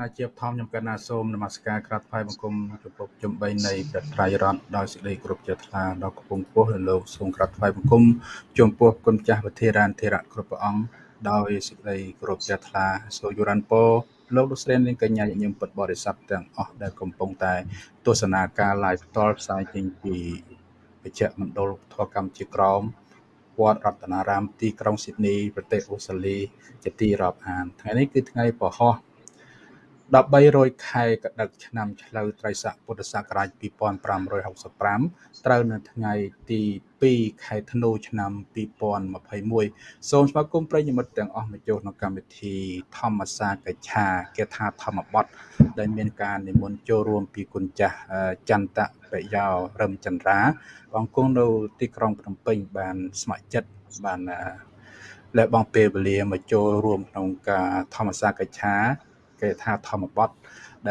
ណាជាបឋមខ្ញុំកណាសូមនមស្ការក្រាបថ្វាយបង្គំចំពោះជំបីនៃព្រះត្រៃរតន៍ដោយសេចក្តីគោរពជ្រះថ្លាដល់កំពង់ពោះលើលោកសូមក្រាបថ្វាយបង្គំចំពោះគុណចាស់វិធារានធិរៈគ្រប់ព្រះអង្គដោយសេចក្តីគោរពជ្រះថ្លាសូមយុរ៉ាន់ពោលោកលោកស្រីនាងកញ្ញាញញឹមពុទ្ធបរិស័ទទាំងអស់ដែលកំពុងតែទស្សនាការ live ផ្ទាល់ផ្សាយចេញពីវិជ្ជមណ្ឌលធម៌កម្មជាក្រមវត្តរតនារាមទីក្រុងស៊ីដនីប្រទេសអូស្ត្រាលីជាទីរាប់អានថ្ងៃនេះគឺថ្ងៃពហុ 1300ខែកដឹកឆ្នាំឆ្លូវត្រីស័កពុទ្ធសករាជ2565ត្រូវនៅថ្ងៃទី2ខែធ្នូឆ្នាំ2021សូមស្វាគមន៍ប្រិយមិត្តទាំងអស់មកចូលក្នុងកម្មវិធីធម្មសាកិច្ឆាគេថាធម្មបទដែលមានការនិមន្តចូលរួមពីគុណចាស់ចន្ទបយោរឹមចន្ទ្រាបងគង់នៅទីក្រុងភ្នំពេញបានស្ម័គ្រចិត្តបានលែបងពេលវេលាមកចូលរួមក្នុងការធម្មសាកិច្ឆា គេថាធម្មបទ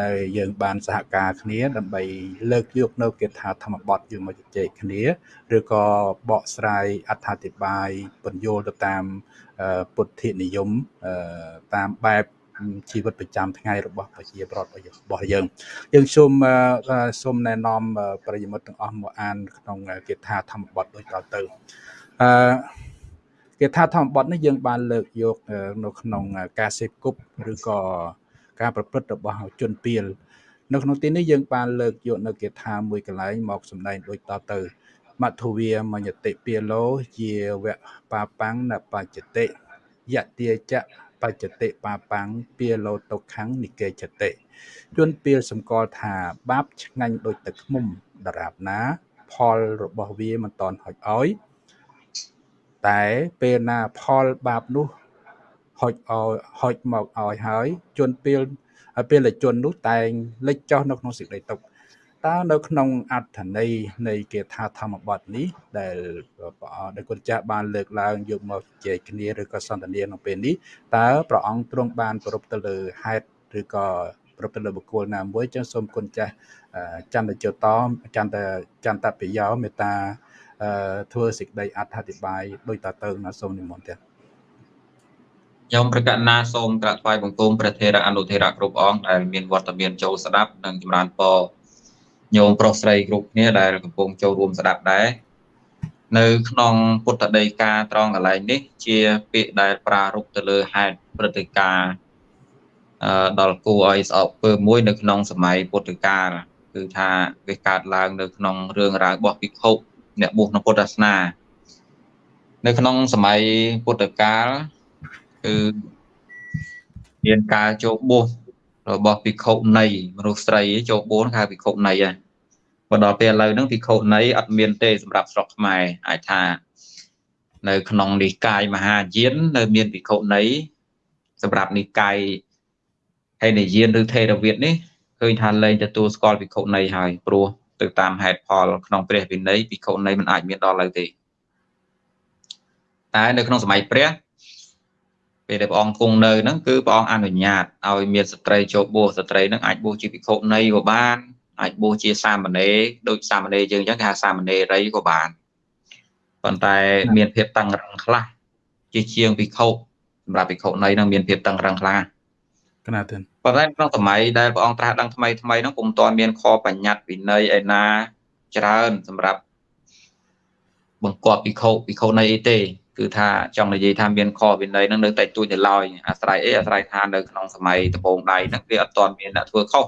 ដែលយើងបានសហការគ្នាដើម្បីលើកយកនៅគេថាធម្មបទយើងមកជជែកគ្នាឬក៏បកស្រាយអត្ថាធិប្បាយពន្យល់ទៅតាមពុទ្ធនិយមតាមបែបជីវិតប្រចាំថ្ងៃរបស់ប្រជាប្រដ្ឋរបស់យើង យើងសូមសូមណែនាំប្រិយមិត្តទាំងអស់មកអានក្នុងគាថាធម្មបទដូចតទៅអឺគាថាធម្មបទនេះយើងបានលើកយកនៅក្នុងការសេពគប់ឬក៏ ការប្រព្រឹត្តរបស់ជនពៀលនៅក្នុងទីនេះយើងបានលើកយកនៅគាថាមួយកន្លែងមកសម្ដែងដូចតទៅមធុវាមញតិពាលោជាវៈបាបាំងណបច្ចតិយទាចៈបច្ចតិបាបាំងពាលោតុខੰនិកេចតិជួនពៀលសម្គាល់ថាបាបឆ្ងាញ់ដូចទឹកឃ្មុំដរាបណា ផលរបស់វាមិនតន់ហុចឲ្យតែពេលណាផលបាបនោះ ហុចឲ្យហុចមកឲ្យហើយជនពេលពេលជននោះតែងលេចចុះនៅក្នុងសេចក្តីទុក្ខតើនៅក្នុងអត្ថន័យនៃគាថាធម្មបទនេះដែលព្រះអង្គដែលគុណចាស់បានលើកឡើងយកមកជជែកគ្នាឬក៏សន្ទនាក្នុងពេលនេះតើព្រះអង្គទ្រង់បានប្រពទៅលើហេតុឬក៏ប្រពទៅលើបុគ្គលណាមួយចឹងសូមគុណចាស់ចន្ទជតមចន្ទចន្ទបយោមេត្តាធ្វើសេចក្តីអត្ថាធិប្បាយដោយតទៅណាសូមនិមន្តទៀត ខ្ញុំប្រកាសណាសូមក្រាបថ្វាយបង្គំព្រះធេរៈអនុធេរៈគ្រប់អង្គដែលមានវត្តមានចូលស្ដាប់និងចម្រើនពរញោមប្រុសស្រីគ្រប់គ្នាដែលកំពុងចូលរួមស្ដាប់ដែរនៅក្នុងពុទ្ធដីកាត្រង់កន្លែងនេះ ជាពាក្យដែលប្រារព្ធទៅលើហេតុព្រឹត្តិការណ៍អឺដល់គួរឲ្យស្អប់ពើមួយ នៅក្នុងសម័យពុទ្ធកាលគឺថាវាកើតឡើងនៅក្នុងរឿងរ៉ាវរបស់ភិក្ខុអ្នកបួសក្នុងពុទ្ធសាសនា នៅក្នុងសម័យពុទ្ធកាល គឺមានការចូលបួសរបស់ភិក្ខុនៃមនុស្សស្រីចូលបួសគេហៅភិក្ខុនៃហ្នឹងមកដល់ពេលឥឡូវហ្នឹងភិក្ខុនៃអត់មានទេសម្រាប់ស្រុកខ្មែរអាចថា នៅ ក្នុងនិកាយមហាយាននៅ មានភិក្ខុនៃសម្រាប់និកាយហេនយានឬថេរវាទនេះឃើញថាលែងទទួលស្គាល់ភិក្ខុនៃហើយព្រោះទៅតាមហេតុផលក្នុងព្រះវិន័យភិក្ខុនៃមិនអាចមានដល់ឡើយទេតែនៅក្នុងសម័យព្រះ ពេលដែលព្រះអង្គគង់នៅហ្នឹងគឺព្រះអង្គអនុញ្ញាតឲ្យមានស្ត្រីចូលបួសស្ត្រីហ្នឹងអាចបួសជាភិក្ខុនៃក៏បានអាចបួសជាសាមណេរដូចសាមណេរយើងអញ្ចឹងគេហៅសាមណេរីក៏បានប៉ុន្តែមានភាពតឹងរឹងខ្លះជាជាងភិក្ខុសម្រាប់ភិក្ខុនៃនឹងមានភាពតឹងរឹងខ្លះកណាទិនប៉ុន្តែក្នុងសម័យដែលព្រះអង្គត្រាស់ដឹងថ្មីថ្មីហ្នឹងពុំទាន់មានខបញ្ញត្តិវិន័យឯណាច្រើនសម្រាប់បង្គាប់ភិក្ខុភិក្ខុនៃអីទេ គឺថាចង់និយាយថាមានខវិន័យហ្នឹងនៅតែទួចនៅឡើយអាស្រ័យអីអាស្រ័យថានៅក្នុងសម័យដំបូងដៃហ្នឹងវាអត់ទាន់មានអ្នកធ្វើខុស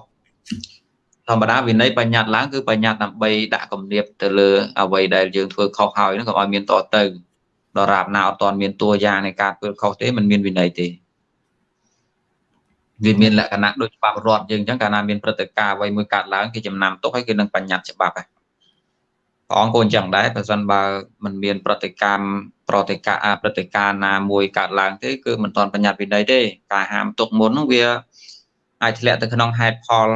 ធម្មតាវិន័យបញ្ញត្តិឡើងគឺបញ្ញត្តិដើម្បីដាក់គំនាបទៅលើអ្វីដែលយើងធ្វើខុសហើយហ្នឹងក៏ឲ្យមានតទៅដរាបណាអត់ទាន់មានតួយ៉ាងនៃការធ្វើខុសទេมันមានវិន័យទេវាមានលក្ខណៈដូចច្បាប់រដ្ឋយើងអញ្ចឹងកាលណាមានព្រឹត្តិការណ៍អ្វីមួយកើតឡើងគេចំណាំទុកហើយគេនឹងបញ្ញត្តិច្បាប់ហ្នឹង ព្រះអង្គក៏អញ្ចឹងដែរបើសិនបើมันមានប្រតិកម្មប្រតិកាប្រតិការណាមួយកើតឡើងទេគឺមិនទាន់បញ្ញត្តិវិន័យទេការហាមទុកមុនហ្នឹងវាអាចធ្លាក់ទៅក្នុងហេតុផល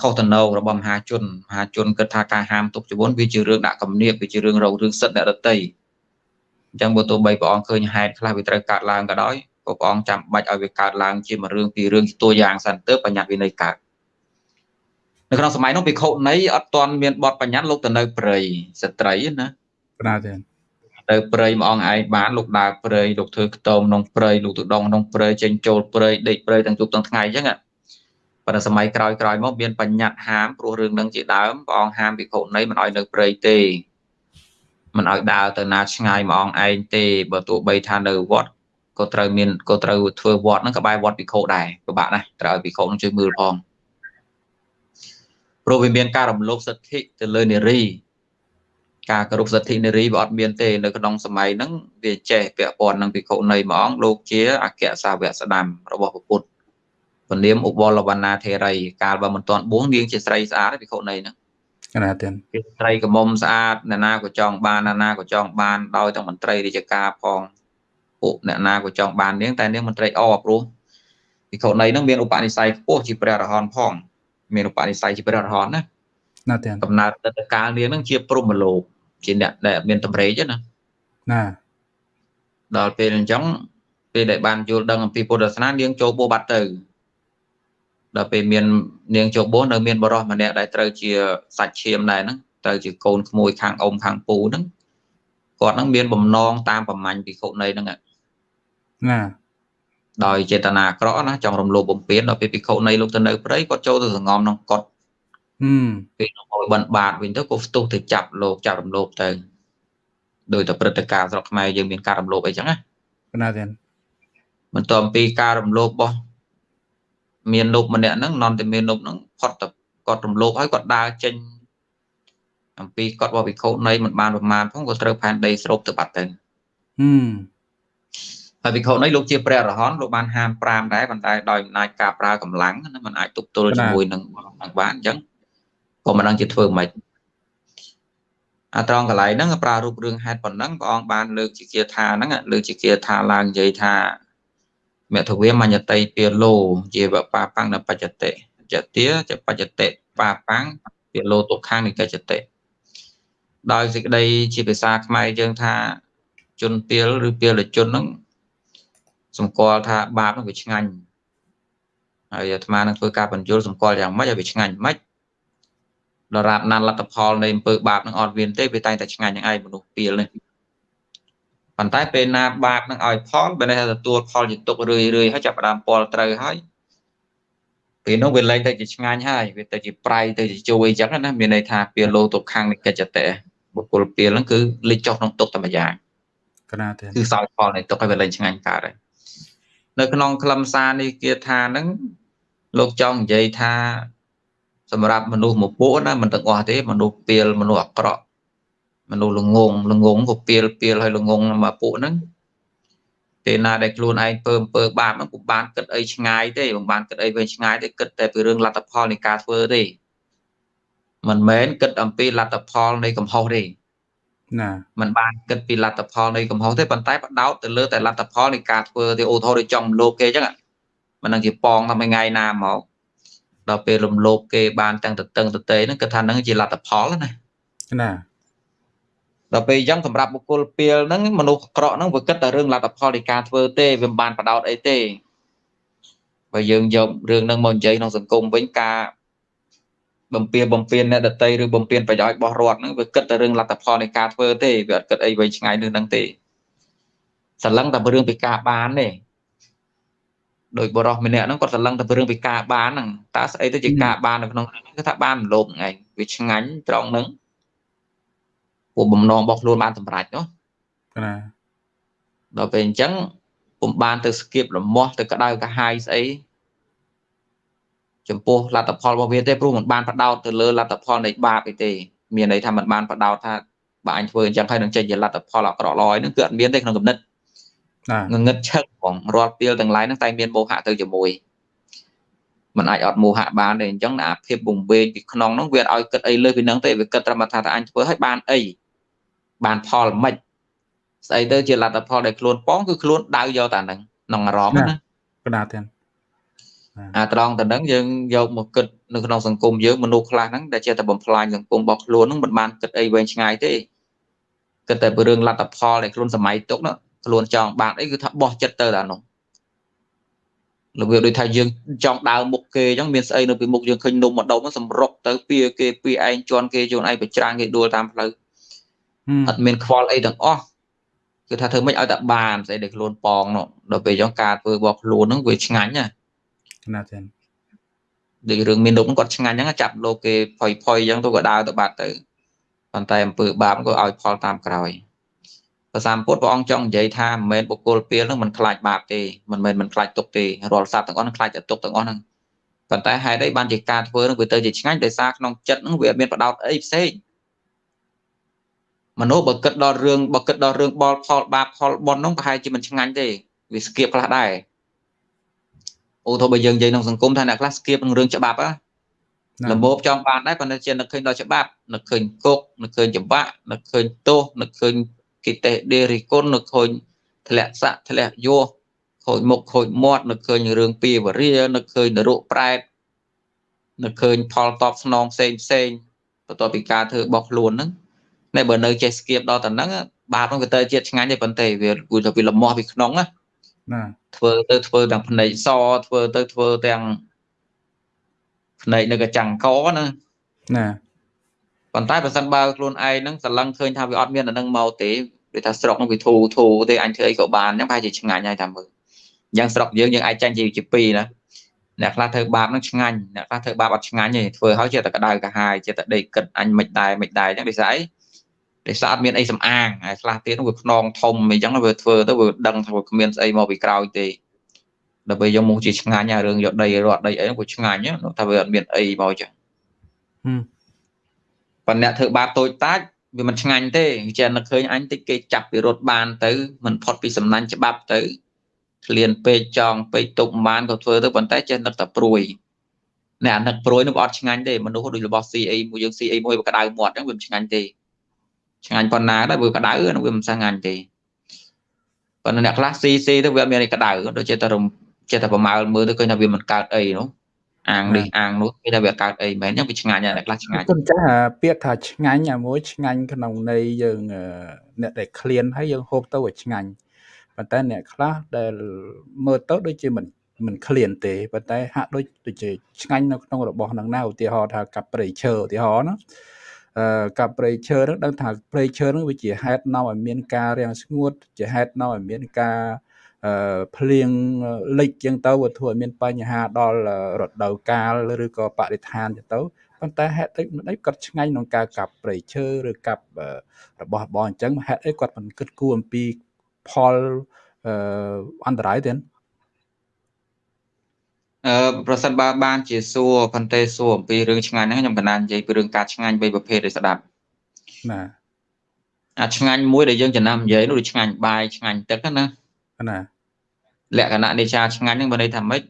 ខុសតំណងរបស់មហាជនមហាជនគិតថាការហាមទុកជាមុនវាជារឿងដាក់គំនាបវាជារឿងរងរឿងសិទ្ធិអ្នករតីអញ្ចឹងបើទោះបីព្រះអង្គឃើញហេតុខ្លះវាត្រូវកើតឡើងក៏ដោយក៏ព្រះអង្គចាំបាច់ឲ្យវាកើតឡើងជាមួយរឿងពីររឿងជាតួយ៉ាងសិនទៅបញ្ញត្តិវិន័យកើត នៅក្នុងសម័យនោះភិក្ខុនៃអត់ទាន់មានបទបញ្ញត្តិលោកទៅនៅព្រៃស្ត្រីណាប្រាទេទៅព្រៃមួយអង្គឯងបានលោកដើរព្រៃលោកធ្វើខ្ទមក្នុងព្រៃលោកទៅដងក្នុងព្រៃចេញចូលព្រៃដេកព្រៃទាំងជប់ទាំងថ្ងៃអញ្ចឹងប៉ុន្តែសម័យក្រោយក្រោយមកមានបញ្ញត្តិហាមព្រោះរឿងនឹងជាដើមព្រះអង្គហាមភិក្ខុនីមិនឲ្យនៅព្រៃទេមិនឲ្យដើរទៅណាឆ្ងាយមកអង្គឯងទេបើទោះបីថានៅវត្តក៏ត្រូវមានក៏ត្រូវធ្វើវត្តហ្នឹងក៏បែរវត្តភិក្ខុដែរពិបាកណាស់ត្រូវឲ្យភិក្ខុនឹងជួយមើលផង ព្រោះវាមានការរំលោភសិទ្ធិទៅលើនារីការគោរពសិទ្ធិនារីវាអត់មានទេនៅក្នុងសម័យហ្នឹងវាចេះពាក់ព័ន្ធនឹងភិក្ខុនីមួយអង្គលោកជាអគ្គសាវកស្ដាំរបស់ពុទ្ធពនាមឧបលវណ្ណាធេរី កាលបើមិនទាន់បួងនាងជាស្រីស្អាតភិក្ខុនីហ្នឹងណាទៀតជាស្រីកមុំស្អាតអ្នកណាក៏ចង់បានអ្នកណាក៏ចង់បានដោយទាំងមន្ត្រីរាជការផងពួកអ្នកណាក៏ចង់បាននាងតែនាងមន្ត្រីអព្រោះភិក្ខុនីហ្នឹងមានឧបនិស្ស័យខ្ពស់ជាព្រះអរហន្តផង មានឧបនិស្ស័យជាព្រះអរហន្តណាណាទៀតកំណើតតកាលនាងហ្នឹងជាព្រំលោកជាអ្នកដែលមានតម្រេចណាណាដល់ពេលអញ្ចឹងពេលដែលបានយល់ដឹងអំពីពុទ្ធសាសនានាងចូលបួសបាត់ទៅដល់ពេលមាននាងចូលបួសនៅមានបរិសម្នាក់ដែលត្រូវជាសាច់ឈាមដែរហ្នឹងត្រូវជាកូនក្មួយខាងអ៊ំខាងពូហ្នឹងគាត់ហ្នឹងមានបំណងតាមប្រមាញ់ពីគុណីហ្នឹងណា ដោយចេតនាអាក្រក់ណាចង់រំលោភបំពានដល់ពេលភិក្ខុនៃលោកទៅនៅព្រៃគាត់ចូលទៅសងំក្នុងកត់ហឹមពេលឲ្យបិណ្ឌបាតវិញទៅក៏ផ្ទុះទៅចាប់លោកចាប់រំលោភទៅដោយតែព្រឹត្តិការណ៍ស្រុកខ្មែរយើងមានការរំលោភអីចឹងណាណាទៀតបន្ទាប់ពីការរំលោភរបស់មាននប់ម្នាក់ហ្នឹងនន់តែមាននប់ហ្នឹងផុតទៅគាត់រំលោភហើយគាត់ដើរចេញអំពីគាត់របស់វិខុនៃមិនបានប្រមាណផងក៏ត្រូវផែនដីស្រូបទៅបាត់ទៅហឹម ហើយវិខុនៃលោកជាព្រះអរហន្តលោកបានហាម5ដែរប៉ុន្តែដោយអំណាចការប្រើកម្លាំងណាมันអាចទប់ទល់ជាមួយនឹងនឹងបានអញ្ចឹងក៏មិនដឹងជាធ្វើម៉េចអាត្រង់កន្លែងហ្នឹងប្រើរូបរឿងហេតុប៉ុណ្ណឹងព្រះអង្គបានលើកជាគាថាហ្នឹងលើកជាគាថាឡើងនិយាយថាមធវាមញ្ញតិពាលោ ជាបបាបាំងនៅបច្ចតិចទាចបច្ចតិបាបាំងពាលោទុក្ខាងនិកច្ចតិដោយសេចក្តីជាភាសាខ្មែរយើងថាជនពាលឬពាលជនហ្នឹង សម្គាល់ថាបាបហ្នឹងវាឆ្ងាញ់ហើយអាត្មានឹងធ្វើការបញ្យល់សម្គាល់យ៉ាងម៉េចឲ្យវាឆ្ងាញ់ម៉េចដរាបណានលទ្ធផលនៃអំពើបាបនឹងអត់មានទេវាតែងតែឆ្ងាញ់នឹងឯងមនុស្សពីលនេះប៉ុន្តែពេលណាបាបនឹងឲ្យផលបើនេះទទួលផលជាទុករឿយរឿយហើយចាប់ផ្ដើមពលត្រូវហើយពេលនោះវាលែងទៅជាឆ្ងាញ់ហើយវាទៅជាប្រៃទៅជាជួយអញ្ចឹងណាមានន័យថាពីលោទុកខាងនៃកិច្ចតេបុគ្គលពីលហ្នឹងគឺលិចចុះក្នុងទុកតែម្យ៉ាងកណាទេគឺសោយផលនៃទុកឲ្យវាលែងឆ្ងាញ់កើតហើយ នៅក្នុងខ្លឹមសារនេះគាថាហ្នឹងលោកចង់និយាយថា សម្រាប់មនុស្សមួយពួកណាមិនទាំងអស់ទេមនុស្សពីលមនុស្សអាក្រក់មនុស្សល្ងងល្ងងក៏ពីលពីលហើយល្ងងមកពួកហ្នឹងពេលណាដែលខ្លួនឯងពើអំពើបាបហ្នឹងពុំបានគិតអីឆ្ងាយទេពុំបានគិតអីវែងឆ្ងាយទេគិតតែពីរឿងលទ្ធផលនៃការធ្វើទេមិនមែនគិតអំពីលទ្ធផលនៃកំហុសទេ ណាมันបានគិតពីលទ្ធផលនៃកំហុសទេប៉ុន្តែបដោតទៅលើតែលទ្ធផលនៃការធ្វើទេអូថោដូចចំលោកគេអញ្ចឹងមិនដឹងជាប៉ងថាមួយថ្ងៃណាមកដល់ពេលរំលោភគេបានទាំងតតឹងតតេហ្នឹងគឺថាហ្នឹងជាលទ្ធផលណាណាដល់ពេលអញ្ចឹងសម្រាប់បុគ្គលពីលហ្នឹងមនុស្សអាក្រក់ហ្នឹងវាគិតតែរឿងលទ្ធផលនៃការធ្វើទេវាមិនបានបដោតអីទេបើយើងយករឿងហ្នឹងមកនិយាយក្នុងសង្គមវិញការ បំពៀបំពៀនអ្នកដតីឬបំពៀនប្រយោជន៍របស់រដ្ឋហ្នឹងវាគិតតែរឿងលទ្ធផលនៃការធ្វើទេវាអត់គិតអីវែងឆ្ងាយនឹងហ្នឹងទេសឡឹងតែរឿងពីការបានទេដោយបរោះម្នាក់ហ្នឹងគាត់សឡឹងតែរឿងពីការបានហ្នឹងតើស្អីទៅជាការបាននៅក្នុងគឺថាបានលោភហ្នឹងឯងវាឆ្ងាញ់ត្រង់ហ្នឹងពួកបំណងរបស់ខ្លួនបានសម្រេចនោះណាដល់ពេលអញ្ចឹងពុំបានទៅស្គៀបលមាស់ទៅក្តៅកាហាយស្អី ចំពោះលទ្ធផលរបស់វាទេព្រោះมันបានបដោតទៅលើលទ្ធផលនៃបាបអីទេមានន័យថាมันបានបដោតថាបើអញធ្វើអញ្ចឹងហើយនឹងចេញជាលទ្ធផលអាក្រក់ល្អហ្នឹងគឺអត់មានទេក្នុងគំនិតងងឹតឈឹកហ្មងរាល់ពីលទាំងឡាយហ្នឹងតែមានមោហៈទៅជាមួយมันអាចអត់មោហៈបានទេអញ្ចឹងអាភាពវង្វេងពីក្នុងហ្នឹងវាឲ្យគិតអីលើសពីហ្នឹងទេវាគិតត្រឹមថាថាអញធ្វើឲ្យបានអីបានផលមិនស្អីទៅជាលទ្ធផលដែលខ្លួនប៉ងគឺខ្លួនដៅយកតែហ្នឹងក្នុងអារម្មណ៍ណាកដាទាំង អាត្រង់តែហ្នឹងយើងយកមកគិតនៅក្នុងសង្គមយើងមនុស្សខ្លះហ្នឹងដែលជាតែបំផ្លាញសង្គមរបស់ខ្លួនហ្នឹងមិនបានគិតអីវែងឆ្ងាយទេគិតតែពីរឿងលទ្ធផលដែលខ្លួនសម័យទុកនោះខ្លួនចង់បានអីគឺថាបោះចិត្តទៅតែនោះរបៀបដូចថាយើងចង់ដើរមុខគេអញ្ចឹងមានស្អីនៅពីមុខយើងឃើញនំម្ដុំសម្រុកទៅពីគេពីឯងជន់គេជន់ឯងប្រច្រាំងគេដួលតាមផ្លូវអត់មានខ្វល់អីទាំងអស់គឺថាធ្វើម៉េចឲ្យតែបានស្អីដែលខ្លួនប៉ងនោះដល់ពេលអញ្ចឹងការធ្វើរបស់ខ្លួនហ្នឹងវាឆ្ងាញ់ណា ណាទេដូចរឿងមាននុកគាត់ឆ្ងាញ់ហ្នឹងចាប់លោកគេផុយផុយអញ្ចឹងទៅក៏ដើរទៅបាត់ទៅប៉ុន្តែអំពើបាបក៏ឲ្យផលតាមក្រោយព្រះសម្ពុទ្ធព្រះអង្គចង់និយាយថាមិនមែនបុគ្គលពេលហ្នឹងមិនខ្លាចបាបទេមិនមែនមិនខ្លាចទុកទេរាល់សត្វទាំងអស់នឹងខ្លាចតែទុកទាំងអស់ហ្នឹងប៉ុន្តែហេតុអីបានជាការធ្វើហ្នឹងវាទៅជាឆ្ងាញ់ដោយសារក្នុងចិត្តហ្នឹងវាមានបដោតអីផ្សេងមនុស្សបើគិតដល់រឿងបើគិតដល់រឿងបលផលបាបផលបុណ្យហ្នឹងប្រហែលជាមិនឆ្ងាញ់ទេវាស្គៀបខ្លះដែរ ឧទាហរណ៍បើយើងនិយាយក្នុងសង្គមថាអ្នកខ្លះស្គៀបនឹងរឿងច្បាប់ណាលំបចង់បានដែរប៉ុន្តែជានឹកឃើញដល់ច្បាប់នឹកឃើញគុកនឹកឃើញច្បាក់នឹកឃើញទោសនឹកឃើញគិតេដេរិគុណនឹកឃើញធ្លាក់ស័កធ្លាក់យោខូចមុខខូចមាត់នឹកឃើញរឿងពីវរានឹកឃើញនរកប្រែតនឹកឃើញផលតបស្នងផ្សេងផ្សេងបន្ទាប់ពីការធ្វើរបស់ខ្លួនហ្នឹងតែបើនៅចេះស្គៀបដល់តែហ្នឹងបាបហ្នឹងវាទៅជាតិឆ្ងាញ់ទេប៉ុន្តែវាគួរតែវាលំមាស់ពីក្នុងណា ណាធ្វើទៅធ្វើទាំងភ្នែកសធ្វើទៅធ្វើទាំងភ្នែកនៅកចាំងកណាណាប៉ុន្តែបើសិនបើខ្លួនឯងហ្នឹងស្រឡឹងឃើញថាវាអត់មានអានឹងមកទេដូចថាស្រុកហ្នឹងវាធូរធូរទេអញធ្វើអីក៏បានអញ្ចឹងប្រហែលជាឆ្ងាញ់ហើយតាមមើលយ៉ាងស្រុកយើងយើងអាចចាញ់ជាជាពីរណាអ្នកខ្លះធ្វើបាបហ្នឹងឆ្ងាញ់អ្នកខ្លះធ្វើបាបអត់ឆ្ងាញ់ទេធ្វើហើយចេះតែក្តៅកាហាយចេះតែដេកគិតអញមិនដែរមិនដែរអញ្ចឹងដូចស្អី ដោយសារអត់មានអីសំអាងហើយខ្លះទៀតវាខ្នងធំអីចឹងវាធ្វើទៅវាដឹងថាវាគ្មានស្អីមកពីក្រោយទេដើម្បីយកមកជាឆ្ងាញ់អារឿងយកដីរត់ដីអីហ្នឹងវាឆ្ងាញ់ថាវាអត់មានអីមកចឹងប៉ុន្តែអ្នកធ្វើបាបតូចតាចវាមិនឆ្ងាញ់ទេចេះនឹកឃើញអញតិចគេចាប់ពីរត់បានទៅមិនផុតពីសំណាញ់ច្បាប់ទៅឃ្លានពេកចង់ពេកទុកបានក៏ធ្វើទៅប៉ុន្តែចេះនឹកតែព្រួយអ្នកអានឹកព្រួយនោះអត់ឆ្ងាញ់ទេមនុស្សដូចរបស់ CA មួយយើង CA មួយវាក្តៅមាត់ហ្នឹងវាមិនឆ្ងាញ់ទេ ឆ្ងាញ់ប៉ុណ្ណាដែរវាក្តៅវាមិនឆ្ងាញ់ទេប៉ុន្តែអ្នកខ្លះ CC ទៅវាអត់មានអីក្តៅដូចជាតែរំចេះតែប្រមាលមើលទៅឃើញថាវាមិនកើតអីនោះអាងនេះអាងនោះគេថាវាកើតអីមែនអញ្ចឹងវាឆ្ងាញ់តែខ្លះឆ្ងាញ់ខ្ញុំចាស់ពាក្យថាឆ្ងាញ់អាមួយឆ្ងាញ់ក្នុងន័យយើងអ្នកដែលឃ្លានហើយយើងហូបទៅឲ្យឆ្ងាញ់ប៉ុន្តែអ្នកខ្លះដែលមើលទៅដូចជាមិនមិនឃ្លានទេប៉ុន្តែហាក់ដូចដូចជាឆ្ងាញ់នៅក្នុងរបស់នឹងណាឧទាហរណ៍ថាកាប់ព្រៃឈើឧទាហរណ៍ណាអឺ កាប់ព្រៃឈើនឹងដឹងថាព្រៃឈើនឹងវាជាហេតុនាំឲ្យមានការរាំងស្ងួត ជាហេតុនាំឲ្យមានការភ្លៀងលិចចឹងទៅវាធ្វើឲ្យមានបញ្ហាដល់រដូវកាលឬក៏បរិស្ថានចឹងទៅប៉ុន្តែហេតុអីមិនអីគាត់ឆ្ងាញ់ក្នុងការកាប់ព្រៃឈើឬកាប់របស់បងអញ្ចឹងហេតុអីគាត់មិនគិតគូរអំពីផលអន្តរាយទេ អឺប្រសិនបើបានជាសួរប៉ុន្តែសួរអំពីរឿងឆ្ងាញ់ហ្នឹងខ្ញុំកណ្ដាលនិយាយពីរឿងការឆ្ងាញ់បីប្រភេទឲ្យស្ដាប់ណាអាឆ្ងាញ់មួយដែលយើងចំណាំនិយាយនោះឆ្ងាញ់បាយឆ្ងាញ់ទឹកណាណាលក្ខណៈនៃការឆ្ងាញ់ហ្នឹងមានន័យថាម៉េច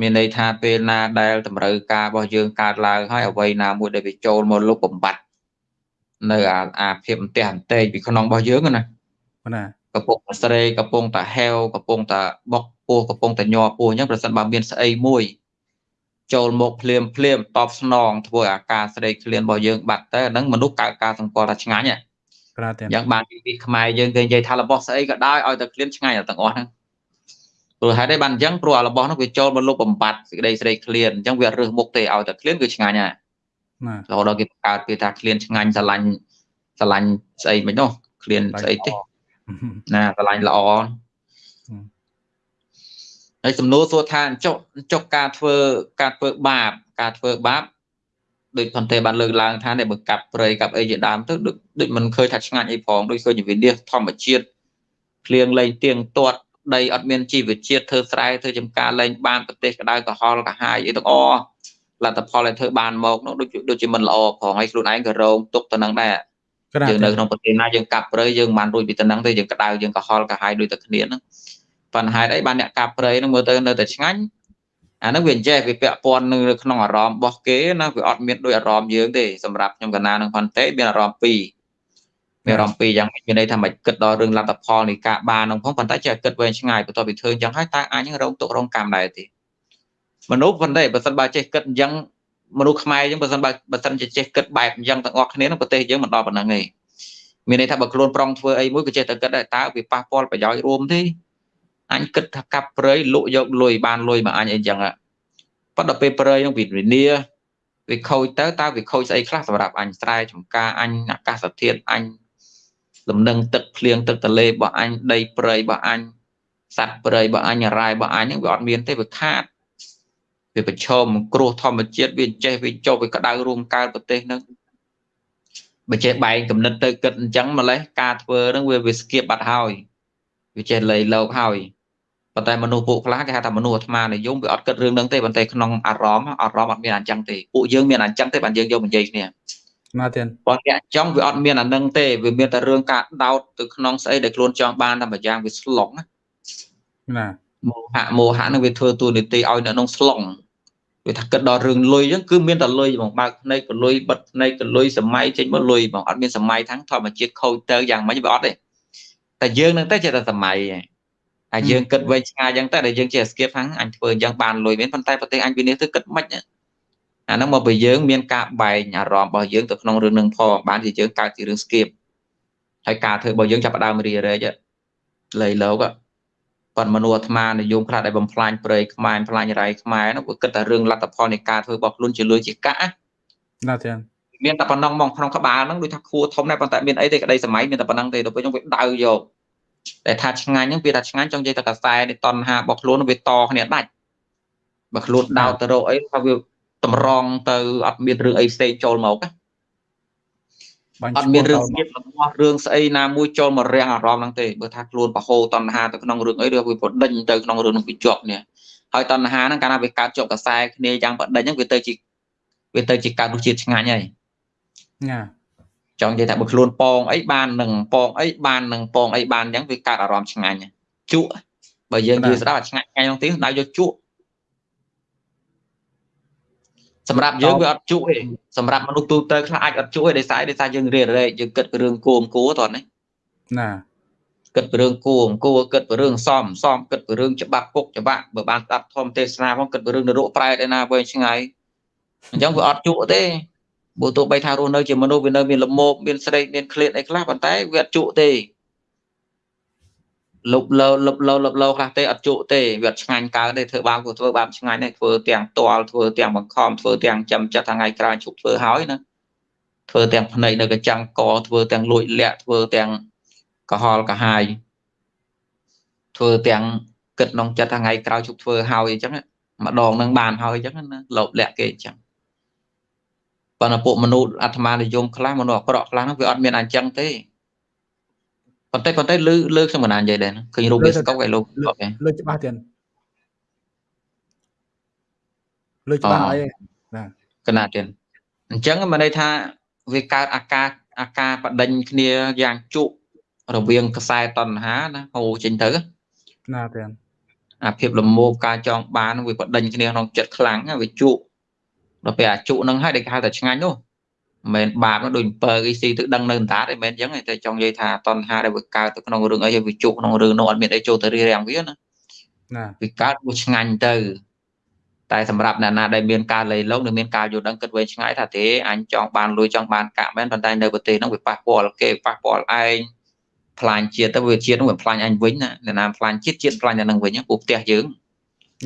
មានន័យថាពេលណាដែលតម្រូវការរបស់យើងកើតឡើងហើយអ្វីណាមួយដែលវាចូលមកលុបបំបត្តិនៅអាអាភាពអន្ទះអន្ទែងពីក្នុងរបស់យើងណាណាកំពុងតែស្រេកកំពុងតែហែវកំពុងតែបុក ពោះកំពុងតែញ័រពោះអញ្ចឹងប្រសិនបើមានស្អីមួយចូលមកភ្លាមភ្លាមតបស្នងធ្វើអាការស្រេកឃ្លានរបស់យើងបាត់ទៅអាហ្នឹងមនុស្សកើតការសង្កល់ថាឆ្ងាញ់ហ្នឹងយ៉ាងបានពីខ្មែរយើងគេនិយាយថារបស់ស្អីក៏ដោយឲ្យតែឃ្លានឆ្ងាញ់ទាំងអស់ហ្នឹងព្រោះហេតុអីបានអញ្ចឹងព្រោះអារបស់នោះវាចូលមកលុបបំបត្តិសេចក្តីស្រេកឃ្លានអញ្ចឹងវារើសមុខទេឲ្យតែឃ្លានគឺឆ្ងាញ់ហើយណារហូតដល់គេបង្កើតគេថាឃ្លានឆ្ងាញ់ស្រឡាញ់ស្រឡាញ់ស្អីមិននោះឃ្លានស្អីទេណាស្រឡាញ់ល្អ ហើយសំណួរសួរថាចុះចុះការធ្វើការធ្វើបាបការធ្វើបាបដូចផនទេបានលើកឡើងថានេះបើកាប់ព្រៃកាប់អីជាដើមទៅដូចដូចមិនឃើញថាឆ្ងាញ់អីផងដូចឃើញវិនិច្ឆ័យធម្មជាតិភ្លៀងលែងទៀងទាត់ដីអត់មានជីវជាតិធ្វើស្រែធ្វើចំការលែងបានប្រទេសក្តៅក្រហល់កាហាយអីទាំងអស់លទ្ធផលដែលធ្វើបានមកនោះដូចដូចជាមិនល្អផងហើយខ្លួនឯងក៏រងទុកទៅនឹងដែរយើងនៅក្នុងប្រទេសណាយើងកាប់ព្រៃយើងបានរួចពីទៅនឹងទេយើងក្តៅយើងក្រហល់កាហាយដូចតែគ្នាហ្នឹង ប៉ុន្តែហេតុអីបានអ្នកកាប់ព្រៃហ្នឹងមើលទៅនៅតែឆ្ងាញ់អាហ្នឹងវាអញ្ចេះវាពាក់ព័ន្ធនៅក្នុងអារម្មណ៍របស់គេណាវាអត់មានដូចអារម្មណ៍យើងទេសម្រាប់ខ្ញុំកណានឹងផនតេមានអារម្មណ៍ពីរមានអារម្មណ៍ពីរយ៉ាងមានន័យថាមិនគិតដល់រឿងលទ្ធផលនៃការបាននោះផងប៉ុន្តែចេះគិតវែងឆ្ងាយបន្ទាប់ពីធ្វើអញ្ចឹងហើយតើអាចនឹងរងទុករងកម្មដែរទេមនុស្សប៉ុន្តែបើសិនបើចេះគិតអញ្ចឹងមនុស្សខ្មែរអញ្ចឹងបើសិនបើបើសិនជាចេះគិតបែបអញ្ចឹងទាំងអស់គ្នាក្នុងប្រទេសយើងមិនដល់ប៉ុណ្ណឹងទេមានន័យថាបើខ្លួនប្រុងធ្វើអីមួយក៏ចេះតែគិតដែរតើវាប៉ះពាល់ប្រយោជន៍រួមទេ អញគិតថាកាប់ព្រៃលក់យកលុយបានលុយមកអញអីចឹងប៉ុន្តែពេលព្រៃនឹងវិនិយាវាខូចទៅតើវាខូចស្អីខ្លះសម្រាប់អញស្រែចម្ការអញអាកាសធាតុអញលំនឹងទឹកភ្លៀងទឹកទលេរបស់អញដីព្រៃរបស់អញសត្វព្រៃរបស់អញរ៉ែរបស់អញហ្នឹងវាអត់មានទេវាខាតវាប្រឈមគ្រោះធម្មជាតិវាចេះវាចុះវាក្តៅរួមកើតប្រទេសហ្នឹងបើចេះបែងកំណត់ទៅគិតអញ្ចឹងម្លេះការធ្វើហ្នឹងវាវាស្គៀបបាត់ហើយវាចេះលៃលោកហើយ ប៉ុន្តែមនុស្សពួកខ្លះគេហៅថាមនុស្សអាត្មានិយមវាអត់គិតរឿងហ្នឹងទេប៉ុន្តែក្នុងអារម្មណ៍អារម្មណ៍អត់មានអញ្ចឹងទេពួកយើងមានអញ្ចឹងទេបានយើងយកមកនិយាយគ្នាណាទៀតប៉ុន្តែអញ្ចឹងវាអត់មានអានឹងទេវាមានតែរឿងការដោតទៅក្នុងស្អីដែលខ្លួនចង់បានតែម្យ៉ាងវាស្លុងណាមោហៈមោហៈនឹងវាធ្វើតួនាទីឲ្យនៅក្នុងស្លុងវាថាគិតដល់រឿងលុយអញ្ចឹងគឺមានតែលុយហ្មងបើកភ្នែកក៏លុយបិទភ្នែកក៏លុយសម័យចេញមកលុយហ្មងអត់មានសម័យทั้งធម្មជាតិខូចទៅយ៉ាងម៉េចវាអត់ទេតែយើងនឹងតែចេះតែសម័យហើ យយើងគិតវែងឆ្ងាយអញ្ចឹងតែដែលយើងចេះស្គៀបហ្នឹងអញធ្វើអញ្ចឹងបានលុយមែនប៉ុន្តែប្រទេសអញវិនិច្ឆ័យទៅគិតមិនអាហ្នឹងមកពីយើងមានការបែងអារម្មណ៍របស់យើងទៅក្នុងរឿងនឹងផងបានជាយើងកើតជារឿងស្គៀបហើយការធ្វើរបស់យើងចាប់ផ្ដើមរីរែកលៃលោកប៉ុន្តែមនុស្សអាត្មានិយមខ្លះដែលបំផ្លាញព្រៃខ្មែរបំផ្លាញរៃខ្មែរនោះវាគិតតែរឿងលទ្ធផលនៃការធ្វើរបស់ខ្លួនជាលុយជាកាក់ណាទេមានតែប៉ុណ្ណឹងមកក្នុងក្បាលហ្នឹងដូចថាខួរធំដែរប៉ុន្តែមានអីទេក្តីសម័យមានតែប៉ុណ្ណឹងទេដល់ពេលខ្ញុំវាដៅយក តែថាឆ្ងាញ់ហ្នឹងវាថាឆ្ងាញ់ចង់និយាយតែកសែនេះតណ្ហារបស់ខ្លួនវាតគ្នាដាច់បើខ្លួនដោតទៅរកអីថាវាតម្រង់ទៅអត់មានរឿងអីផ្សេងចូលមកណាអត់មានរឿងស្គៀបរបស់រឿងស្អីណាមួយចូលមករាំងអារម្មណ៍ហ្នឹងទេបើថាខ្លួនបហោតណ្ហាទៅក្នុងរឿងអីឬវាបដិញទៅក្នុងរឿងនឹងវាជាប់នេះហើយតណ្ហាហ្នឹងកាលណាវាកើតជាប់កសែគ្នាយ៉ាងបដិញហ្នឹងវាទៅជាវាទៅជាកើតរសជាតិឆ្ងាញ់ហើយណា ចង់និយាយថាបើខ្លួនប៉ងអីបាននឹងប៉ងអីបាននឹងប៉ងអីបានអញ្ចឹងវាកើតអារម្មណ៍ឆ្ងាញ់ជក់បើយើងនិយាយស្ដាប់អាឆ្ងាញ់ថ្ងៃនោះទីដៅយកជក់សម្រាប់យើងវាអត់ជក់ទេសម្រាប់មនុស្សទូទៅខ្លះអាចអត់ជក់ទេដោយសារដោយសារយើងរៀនរែកយើងគិតពីរឿងគួមគួតោះនេះណាគិតពីរឿងគួមគួគិតពីរឿងសំសំគិតពីរឿងច្បាប់គុកច្បាប់បើបានស្ដាប់ធម្មទេសនាផងគិតពីរឿងនរកប្រែតឯណាវែងឆ្ងាយអញ្ចឹងវាអត់ជក់ទេ បើទោះបីថារស់នៅជាមនុស្សវានៅមានលមោបមានស្រេកមានឃ្លាតអីខ្លះប៉ុន្តែវាអត់ជក់ទេលុបលោលុបលោលុបលោខ្លះទេអត់ជក់ទេវាអត់ឆ្ងាញ់កើតទេធ្វើបាបក៏ធ្វើបាបឆ្ងាញ់ដែរធ្វើទាំងតល់ធ្វើទាំងបង្ខំធ្វើទាំងចាំចិត្តថ្ងៃក្រោយជប់ធ្វើហើយណាធ្វើទាំងភ្នែកនៅកញ្ចាំងកធ្វើទាំងលួចលាក់ធ្វើទាំងកុហលកាហាយធ្វើទាំងគិតក្នុងចិត្តថ្ងៃក្រោយជប់ធ្វើហើយអញ្ចឹងម្ដងនឹងបានហើយអញ្ចឹងណាលោបលាក់គេអញ្ចឹង ប៉ុន្តែពួកមនុស្សអាត្មានិយមខ្លះមនុស្សអាក្រក់ខ្លះហ្នឹងវាអត់មានអញ្ចឹងទេប៉ុន្តែប៉ុន្តែលើលើខ្ញុំមិនណានិយាយដែរឃើញរូបវាស្កុកឯលោកលើច្បាស់ទៀតលើច្បាស់អីណាកណាទៀតអញ្ចឹងមិនន័យថាវាកើតអាការអាការបដិញគ្នាយ៉ាងជក់រវាងខ្សែតណ្ហាណាហូរចេញទៅណាទៀតអាភាពលមោបការចងបានវាបដិញគ្នាក្នុងចិត្តខ្លាំងវាជក់ ដល់ពេលអាជក់នឹងហើយដែលគេហៅថាឆ្ងាញ់នោះមិនបាបដូចអំពើអីស៊ីទៅដឹងនៅអណ្ដាតឯមិនអញ្ចឹងតែចង់និយាយថាតណ្ហាដែលវាកើតទៅក្នុងរឿងអីហើយវាជក់ក្នុងរឿងនោះអត់មានអីចូលទៅរៀបរៀងវាណាណាវាកើតវាឆ្ងាញ់ទៅតែសម្រាប់អ្នកណាដែលមានការលៃលងនិងមានការយល់ដឹងគិតវែងឆ្ងាយថាទេអញចង់បានលុយចង់បានកាក់មែនប៉ុន្តែនៅប្រទេសហ្នឹងវាប៉ះពាល់គេប៉ះពាល់ឯងផ្លាញជាតិទៅវាជាតិហ្នឹងវាផ្លាញអញវិញណាអ្នកណាផ្លាញជាតិជាតិផ្លាញអ្នកហ្នឹងវិញពូផ្ទះយើង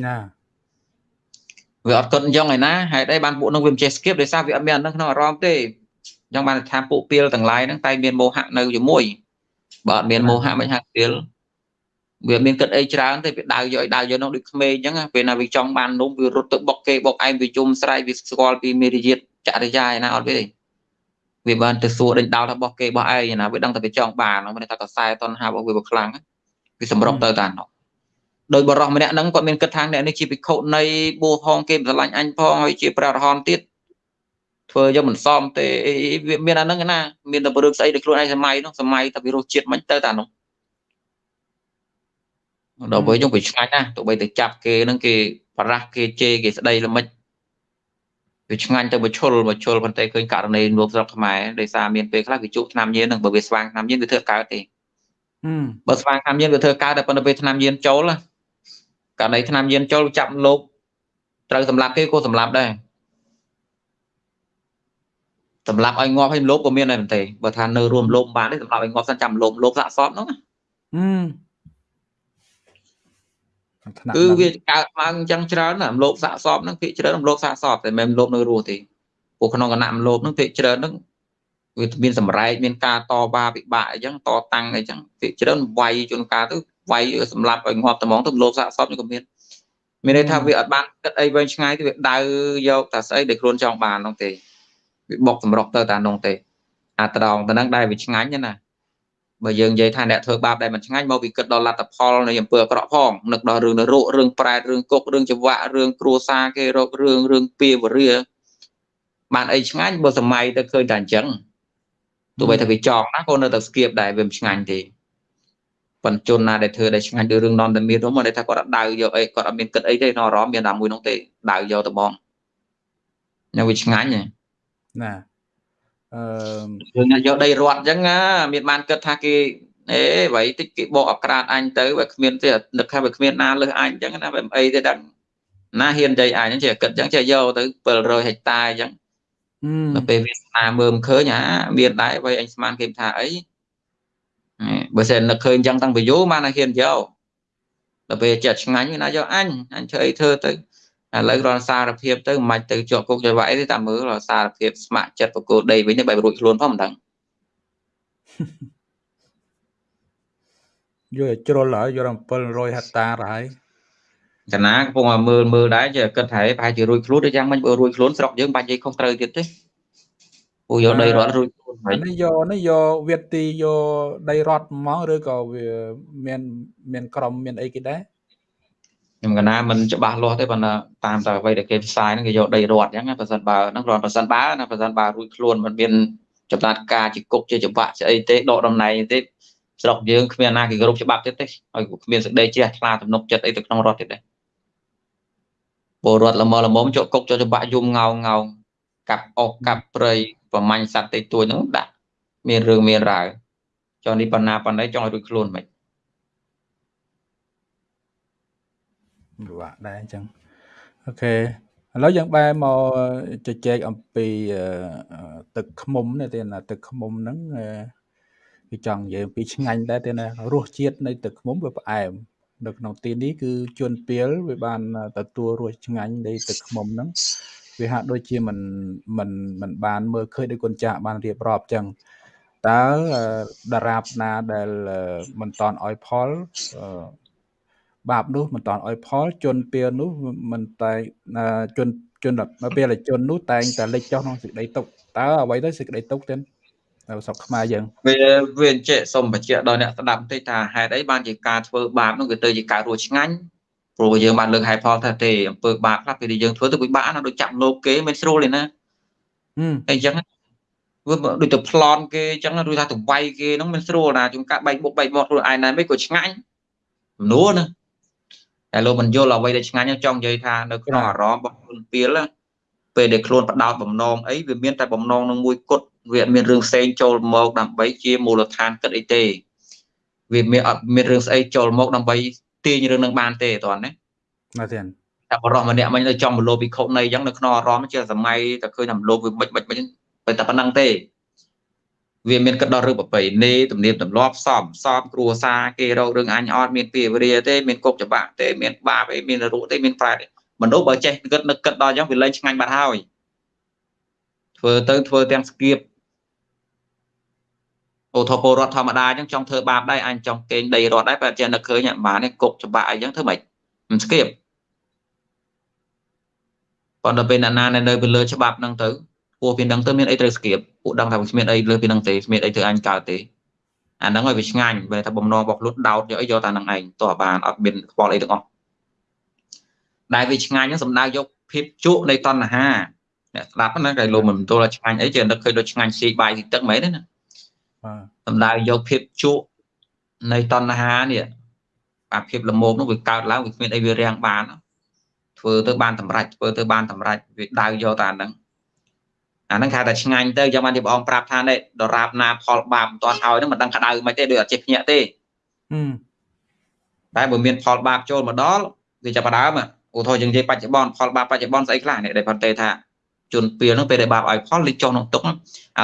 ណា វាអត់គិតអញ្ចឹងឯណាហេតុអីបានពួកនឹងវាមិនចេះ skip ដោយសារវាអត់មានអានឹងក្នុងអារម្មណ៍ទេអញ្ចឹងបានថាពួកពីលទាំងឡាយហ្នឹងតែមានមោហៈនៅជាមួយបើអត់មានមោហៈមិនហាក់ពីលវាមានគិតអីច្រើនទេវាដៅយកឲ្យដៅយកនោះដូចក្មេងអញ្ចឹងពេលណាវាចង់បាននំវារត់ទៅបុកគេបុកឯងវាជុំស្រែកវាស្គាល់ពីមេរយាទចរិយាឯណាអត់ទេវាបានទៅសួរដេញដោលរបស់គេរបស់ឯងណាវាដឹងតែវាចង់បានមិនថាកសែតនហារបស់វាវាខ្លាំងវាសម្រុកទៅតានោះ ដោយបរោះម្នាក់ហ្នឹងគាត់មានគិតថាអ្នកនេះជាភិក្ខុនៃបួហងគេស្រឡាញ់អញផងហើយជាព្រះអរហន្តទៀតធ្វើយកមិនសមទេវាមានអាហ្នឹងណាមានតែព្រឹកស្អីដែលខ្លួនឯងសម័យនោះសម័យតែវិរោះជាតិមិនទៅតានោះដល់ពេលយើងវាឆ្ងាញ់ណាទោះបីទៅចាប់គេហ្នឹងគេបរះគេជេរគេស្ដីល្មិចវាឆ្ងាញ់ទៅមកឈុលមកឈុលប៉ុន្តែឃើញករណីលោកស្រុកខ្មែរដោយសារមានពេលខ្លះវាជក់ឆ្នាំញៀនហ្នឹងបើវាស្វាងឆ្នាំញៀនវាធ្វើកើតទេបើស្វាងឆ្នាំញៀនវាធ្វើកើតតែប៉ុន្តែពេលឆ្នាំញៀនចូលណា ករណីឆ្នាំយានចូលចាប់លោកត្រូវសម្លាប់គេក៏សម្លាប់ដែរសម្លាប់ឲ្យងាប់ឲ្យលោកក៏មានដែរទេបើថានៅរួមលោកបានទេសម្លាប់ឲ្យងាប់សិនចាំលោកលោកសាក់សពហ្នឹងគឺវាកើតឡើងអញ្ចឹងច្រើនណាលោកសាក់សពហ្នឹងភាគច្រើនលោកសាក់សពតែមិនលោកនៅរស់ទេពួកក្នុងគណៈលោកហ្នឹងភាគច្រើនហ្នឹងវាមានសម្រែកមានការតវ៉ាពិបាកអញ្ចឹងតតាំងអីចឹងភាគច្រើនវាយជួនកាលទៅ វាយសម្លាប់ឲ្យងាប់ត្មងទៅលោកសាកសពនេះក៏មានមានន័យថាវាអត់បានគិតអីវែងឆ្ងាយទេវាដៅយកតែស្អីដែលខ្លួនចង់បាននោះទេវាបុកសម្រុកទៅតែនោះទេអាត្រង់ទៅនឹងដែលវាឆ្ងាញ់ណាបើយើងនិយាយថាអ្នកធ្វើបាបដែលមិនឆ្ងាញ់មកវាគិតដល់លទ្ធផលនៃអំពើអាក្រក់ផងនឹកដល់រឿងនរករឿងប្រែតរឿងគុករឿងចង្វាក់រឿងគ្រួសារគេរករឿងរឿងពីវរាបានអីឆ្ងាញ់បើសម័យទៅឃើញតែអញ្ចឹងទោះបីថាវាចង់ណាក៏នៅតែស្គៀបដែរវាមិនឆ្ងាញ់ទេ ប៉ុន្តែជនណាដែលធ្វើដែលឆ្ងាញ់ដូចរឿងនំតែមាននោះមកដែលថាគាត់អត់ដៅយកអីគាត់អត់មានគិតអីទេនៅអារម្មណ៍មានតែមួយនោះទេដៅយកទៅបងនៅវាឆ្ងាញ់ណាអឺយើងយកដីរត់អញ្ចឹងមានបានគិតថាគេអេអ្វីតិចគេបកអក្រាតអញទៅវាគ្មានទេនឹកថាវាគ្មានណាលើសអញអញ្ចឹងណាវាអីទេដឹងណាហ៊ានចៃអញអញ្ចឹងជាគិតអញ្ចឹងជាយកទៅ700ហិកតាអញ្ចឹងដល់ពេលវាស្នាមើលមិនឃើញអាមានដែរអ្វីអញស្មានគេថាអី បើសិននឹកឃើញអញ្ចឹងតាំងពីយូរបានតែហ៊ានយកដល់ពេលចិត្តឆ្ងាញ់វាណាយកអញអញធ្វើអីធ្វើទៅឥឡូវរនសារភាពទៅមិនទៅជាប់គុកជាវាយទេតាមមើលសារភាពស្ម័គ្រចិត្តបកគោដីវិញទៅបែបរួចខ្លួនផងមិនដឹងយកជ្រុលហើយយក700ហិកតាហើយកណាកំពុងមើលមើលដែរជាគិតថាប្រហែលជារួចខ្លួនឬយ៉ាងមិនបើរួចខ្លួនស្រុកយើងបាច់និយាយខុសត្រូវទៀតទេ ពូយកដីរត់រួចខ្លួនហើយនេះយកនេះយកវៀតទីយកដីរត់ហ្មងឬក៏វាមានមានក្រុមមានអីគេដែរខ្ញុំកណាមិនច្បាស់លាស់ទេប៉ុន្តែតាមតែអ្វីដែលគេផ្សាយហ្នឹងគេយកដីរត់អញ្ចឹងប្រសិនបើហ្នឹងគ្រាន់ប្រសិនបើណាប្រសិនបើរួចខ្លួនមិនមានចំណាត់ការជាគុកជាច្បាក់ជាអីទេដកតំណែងទេស្រុកយើងគ្មានណាគេគោរពច្បាប់ទៀតទេហើយគ្មានសេចក្តីជ្រះថ្លាទំនុកចិត្តអីទៅក្នុងរដ្ឋទៀតទេពលរដ្ឋល្មមល្មមជាប់គុកជាប់ច្បាក់យំងោងងោងកាប់អុកកាប់ព្រៃ ប្រមាញ់សត្វតិចតួចហ្នឹងដាក់មានរឿងមានរាវចុះនេះបណ្ណាបណ្ណៃចង់ឲ្យរួចខ្លួនមិនពិបាកដែរអញ្ចឹងអូខេឥឡូវយើងបែរមកជជែកអំពីទឹកខ្មុំនេះទេណាទឹកខ្មុំហ្នឹងគឺចង់និយាយពីឆ្ងាញ់ដែរទេណារសជាតិនៃទឹកខ្មុំវាផ្អែមនៅក្នុងទីនេះគឺជួនពៀលវាបានទទួលរសឆ្ងាញ់នៃទឹកខ្មុំហ្នឹង វាហាក់ដូចជាមិនមិនមិនបានមើលឃើញដោយគុណចាស់បានរៀបរាប់ចឹងតើតារាបណាដែលមិនតន់ឲ្យផលបាបនោះមិនតន់ឲ្យផលជនពៀលនោះមិនតែជនជនពេលជននោះតែងតែលេចចុះក្នុងសេចក្តីទុកតើអ្វីទៅសេចក្តីទុកទៅនៅស្រុកខ្មែរយើងវាវាអញ្ចេះសូមបញ្ជាក់ដល់អ្នកស្ដាប់បន្តិចថាហេតុអីបានជាការធ្វើបាបនោះគឺទៅជាការរស់ឆ្ងាញ់ ព្រោះយើងបានលើកហេតុផលថាទេអំពើបាបខ្លះពេលយើងធ្វើទៅវាបាក់ណាដូចចាប់លោកគេមិនស្រួលទេណាអញ្ចឹងវាដូចទៅប្លន់គេអញ្ចឹងឬថាទៅវាយគេហ្នឹងមិនស្រួលណាជួនកាលបែកបុកបែកមកខ្លួនឯងណាមិនក៏ឆ្ងាញ់ចំនួនណាតែលោកមិនយល់អ្វីដែលឆ្ងាញ់ចង់និយាយថានៅក្នុងអារម្មណ៍របស់ខ្លួនពៀលពេលដែលខ្លួនបដោតបំណងអីវាមានតែបំណងនឹងមួយគត់វាអត់មានរឿងផ្សេងចូលមកដើម្បីជាមូលដ្ឋានគិតអីទេវាមានអត់មានរឿងស្អីចូលមកដើម្បី ទាញរឿងនឹងបានទេតើណាបាទទេតែបរោះម្នាក់មិញនៅចំមលោពិខុនៃអញ្ចឹងនៅក្នុងអារម្មណ៍ជាសម័យតែឃើញតែមលោវាមិនមិនមិនតែតែប៉ុណ្ណឹងទេវាមានគិតដល់រឿងប្របីនេទំនៀមទម្លាប់សំសំគ្រួសារគេរករឿងអញអត់មានពីវរាទេមានគុកច្បាក់ទេមានបាបទេមានរੂទេមានប្រែតមនុស្សបើចេះគិតនឹកគិតដល់អញ្ចឹងវាលែងឆ្ងាញ់បាត់ហើយធ្វើទៅធ្វើទាំងស្គៀប អូថោពលរដ្ឋធម្មតាអញ្ចឹងចង់ធ្វើបាបដែរអញចង់កេងដីរដ្ឋដែរតែចេះនឹកឃើញអានេះគុកច្បាក់អីចឹងធ្វើម៉េចមិនស្គៀបប៉ុន្តែពេលណាណានៅពីលើច្បាប់ហ្នឹងទៅពួកវាដឹងទៅមានអីត្រូវស្គៀបពួកដឹងថាវាគ្មានអីលើពីហ្នឹងទេគ្មានអីធ្វើអញកើតទេអាហ្នឹងឲ្យវាឆ្ងាញ់បើថាបំណងរបស់ខ្លួនដោតយកអីយកតែហ្នឹងឯងតោះបានអត់មានខ្វល់អីទាំងអស់ដែលវាឆ្ងាញ់ហ្នឹងសំដៅយកភាពជក់នៃតណ្ហាអ្នកស្ដាប់ណាគេលោកមិនទល់ឆ្ងាញ់អីចេះនឹកឃើញដូចឆ្ងាញ់ស៊ីបាយស៊ីទឹកមែនទេណាបាទ សំដៅយកភាពជក់នៃតណ្ហានេះអាភាពលមោកនោះវាកើតឡើងវាគ្មានអីវារាំងបានធ្វើទៅបានតម្រាច់ធ្វើទៅបានតម្រាច់វាដៅយកតែអាហ្នឹងអាហ្នឹងគេថាឆ្ងាញ់ទៅយ៉ាងបានជាព្រះអង្គប្រាប់ថានេះដរាបណាផលបាបមិនទាន់ឲ្យហ្នឹងមិនដឹងក្តៅមិនទេដូចអត់ចេះភ្ញាក់ទេតែបើមានផលបាបចូលមកដល់វាចាប់ដើមឧទាហរណ៍យើងនិយាយបច្ចុប្បន្នផលបាបបច្ចុប្បន្នស្អីខ្លះនេះដែលបន្តែថា ជនពៀលហ្នឹងពេលដែលបាបឲ្យផលលេចចុះក្នុងទុកឥ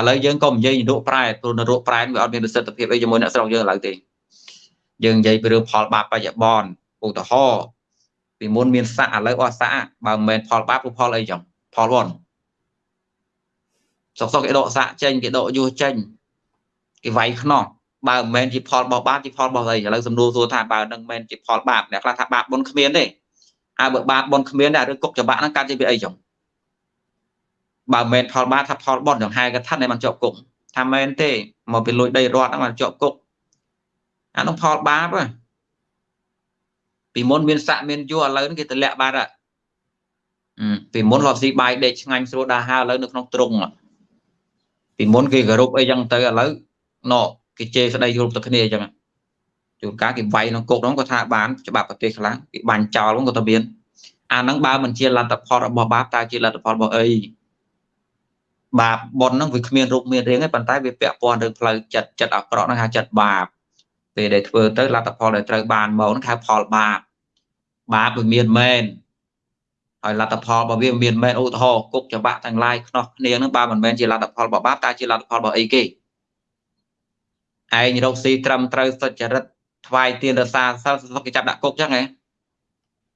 ឡូវយើងក៏និយាយនរកប្រែព្រោះនរកប្រែវាអត់មានប្រសិទ្ធភាពអីជាមួយអ្នកស្រុកយើងឥឡូវទេយើងនិយាយពីរឿងផលបាបបច្ចុប្បន្នឧទាហរណ៍ពីមុនមានសាក់ឥឡូវអស់សាក់បើមិនមែនផលបាបគឺផលអីចឹងផលវ៉នសុកសុកគេដកសាក់ចេញគេដកយុះចេញគេវាយខ្នោះបើមិនមែនជាផលរបស់បាបជាផលរបស់អីឥឡូវសំណួរសួរថាបើនឹងមិនមែនជាផលបាបអ្នកខ្លះថាបាបបុណ្យគ្មានទេអើបើបាបបនគ្មានដែរឬគុកច្បាក់ហ្នឹងកើតជាពីអីចឹង បើមិនផលបាបថាផលបនចង្ហែកថាដែលបានជាប់គុកថាមែនទេមកពីលួចដីរដ្ឋហ្នឹងបានជាប់គុកអានោះផលបាបពីមុនមានស័កមានយួរឥឡូវនេះគេទម្លាក់បាត់ហើយពីមុនរត់ស៊ីបាយដេកឆ្ងាញ់ស្រួលដាហើឥឡូវនៅក្នុងទ្រុងពីមុនគេគោរពអីចឹងទៅឥឡូវណោគេជេរស្ដីយល់ទៅគ្នាអញ្ចឹងជួនកាលគេវាយក្នុងគុកហ្នឹងក៏ថាបានច្បាប់ប្រទេសខ្លះគេបាញ់ចោលហ្នឹងក៏ទៅមានអាហ្នឹងបើមិនជាលទ្ធផលរបស់បាបតើជាលទ្ធផលរបស់អី បាបប៉ុនហ្នឹងវាគ្មានរូបមានរាងទេប៉ុន្តែវាពាក់ព័ន្ធរឿងផ្លូវចិត្តចិត្តអាក្រក់ហ្នឹងហៅចិត្តបាបពេលដែលធ្វើទៅលទ្ធផលដែលត្រូវបានមកហ្នឹងហៅផលបាបបាបវាមានមែនហើយលទ្ធផលរបស់វាមានមែនឧទាហរណ៍គុកច្បាក់ទាំងឡាយខ្នោះគ្នាហ្នឹងបើមិនមែនជាលទ្ធផលរបស់បាបតើជាលទ្ធផលរបស់អីគេឯងរកស៊ីត្រឹមត្រូវសុចរិតថ្វាយទានរសាសិលសុខគេចាប់ដាក់គុកចឹងហ៎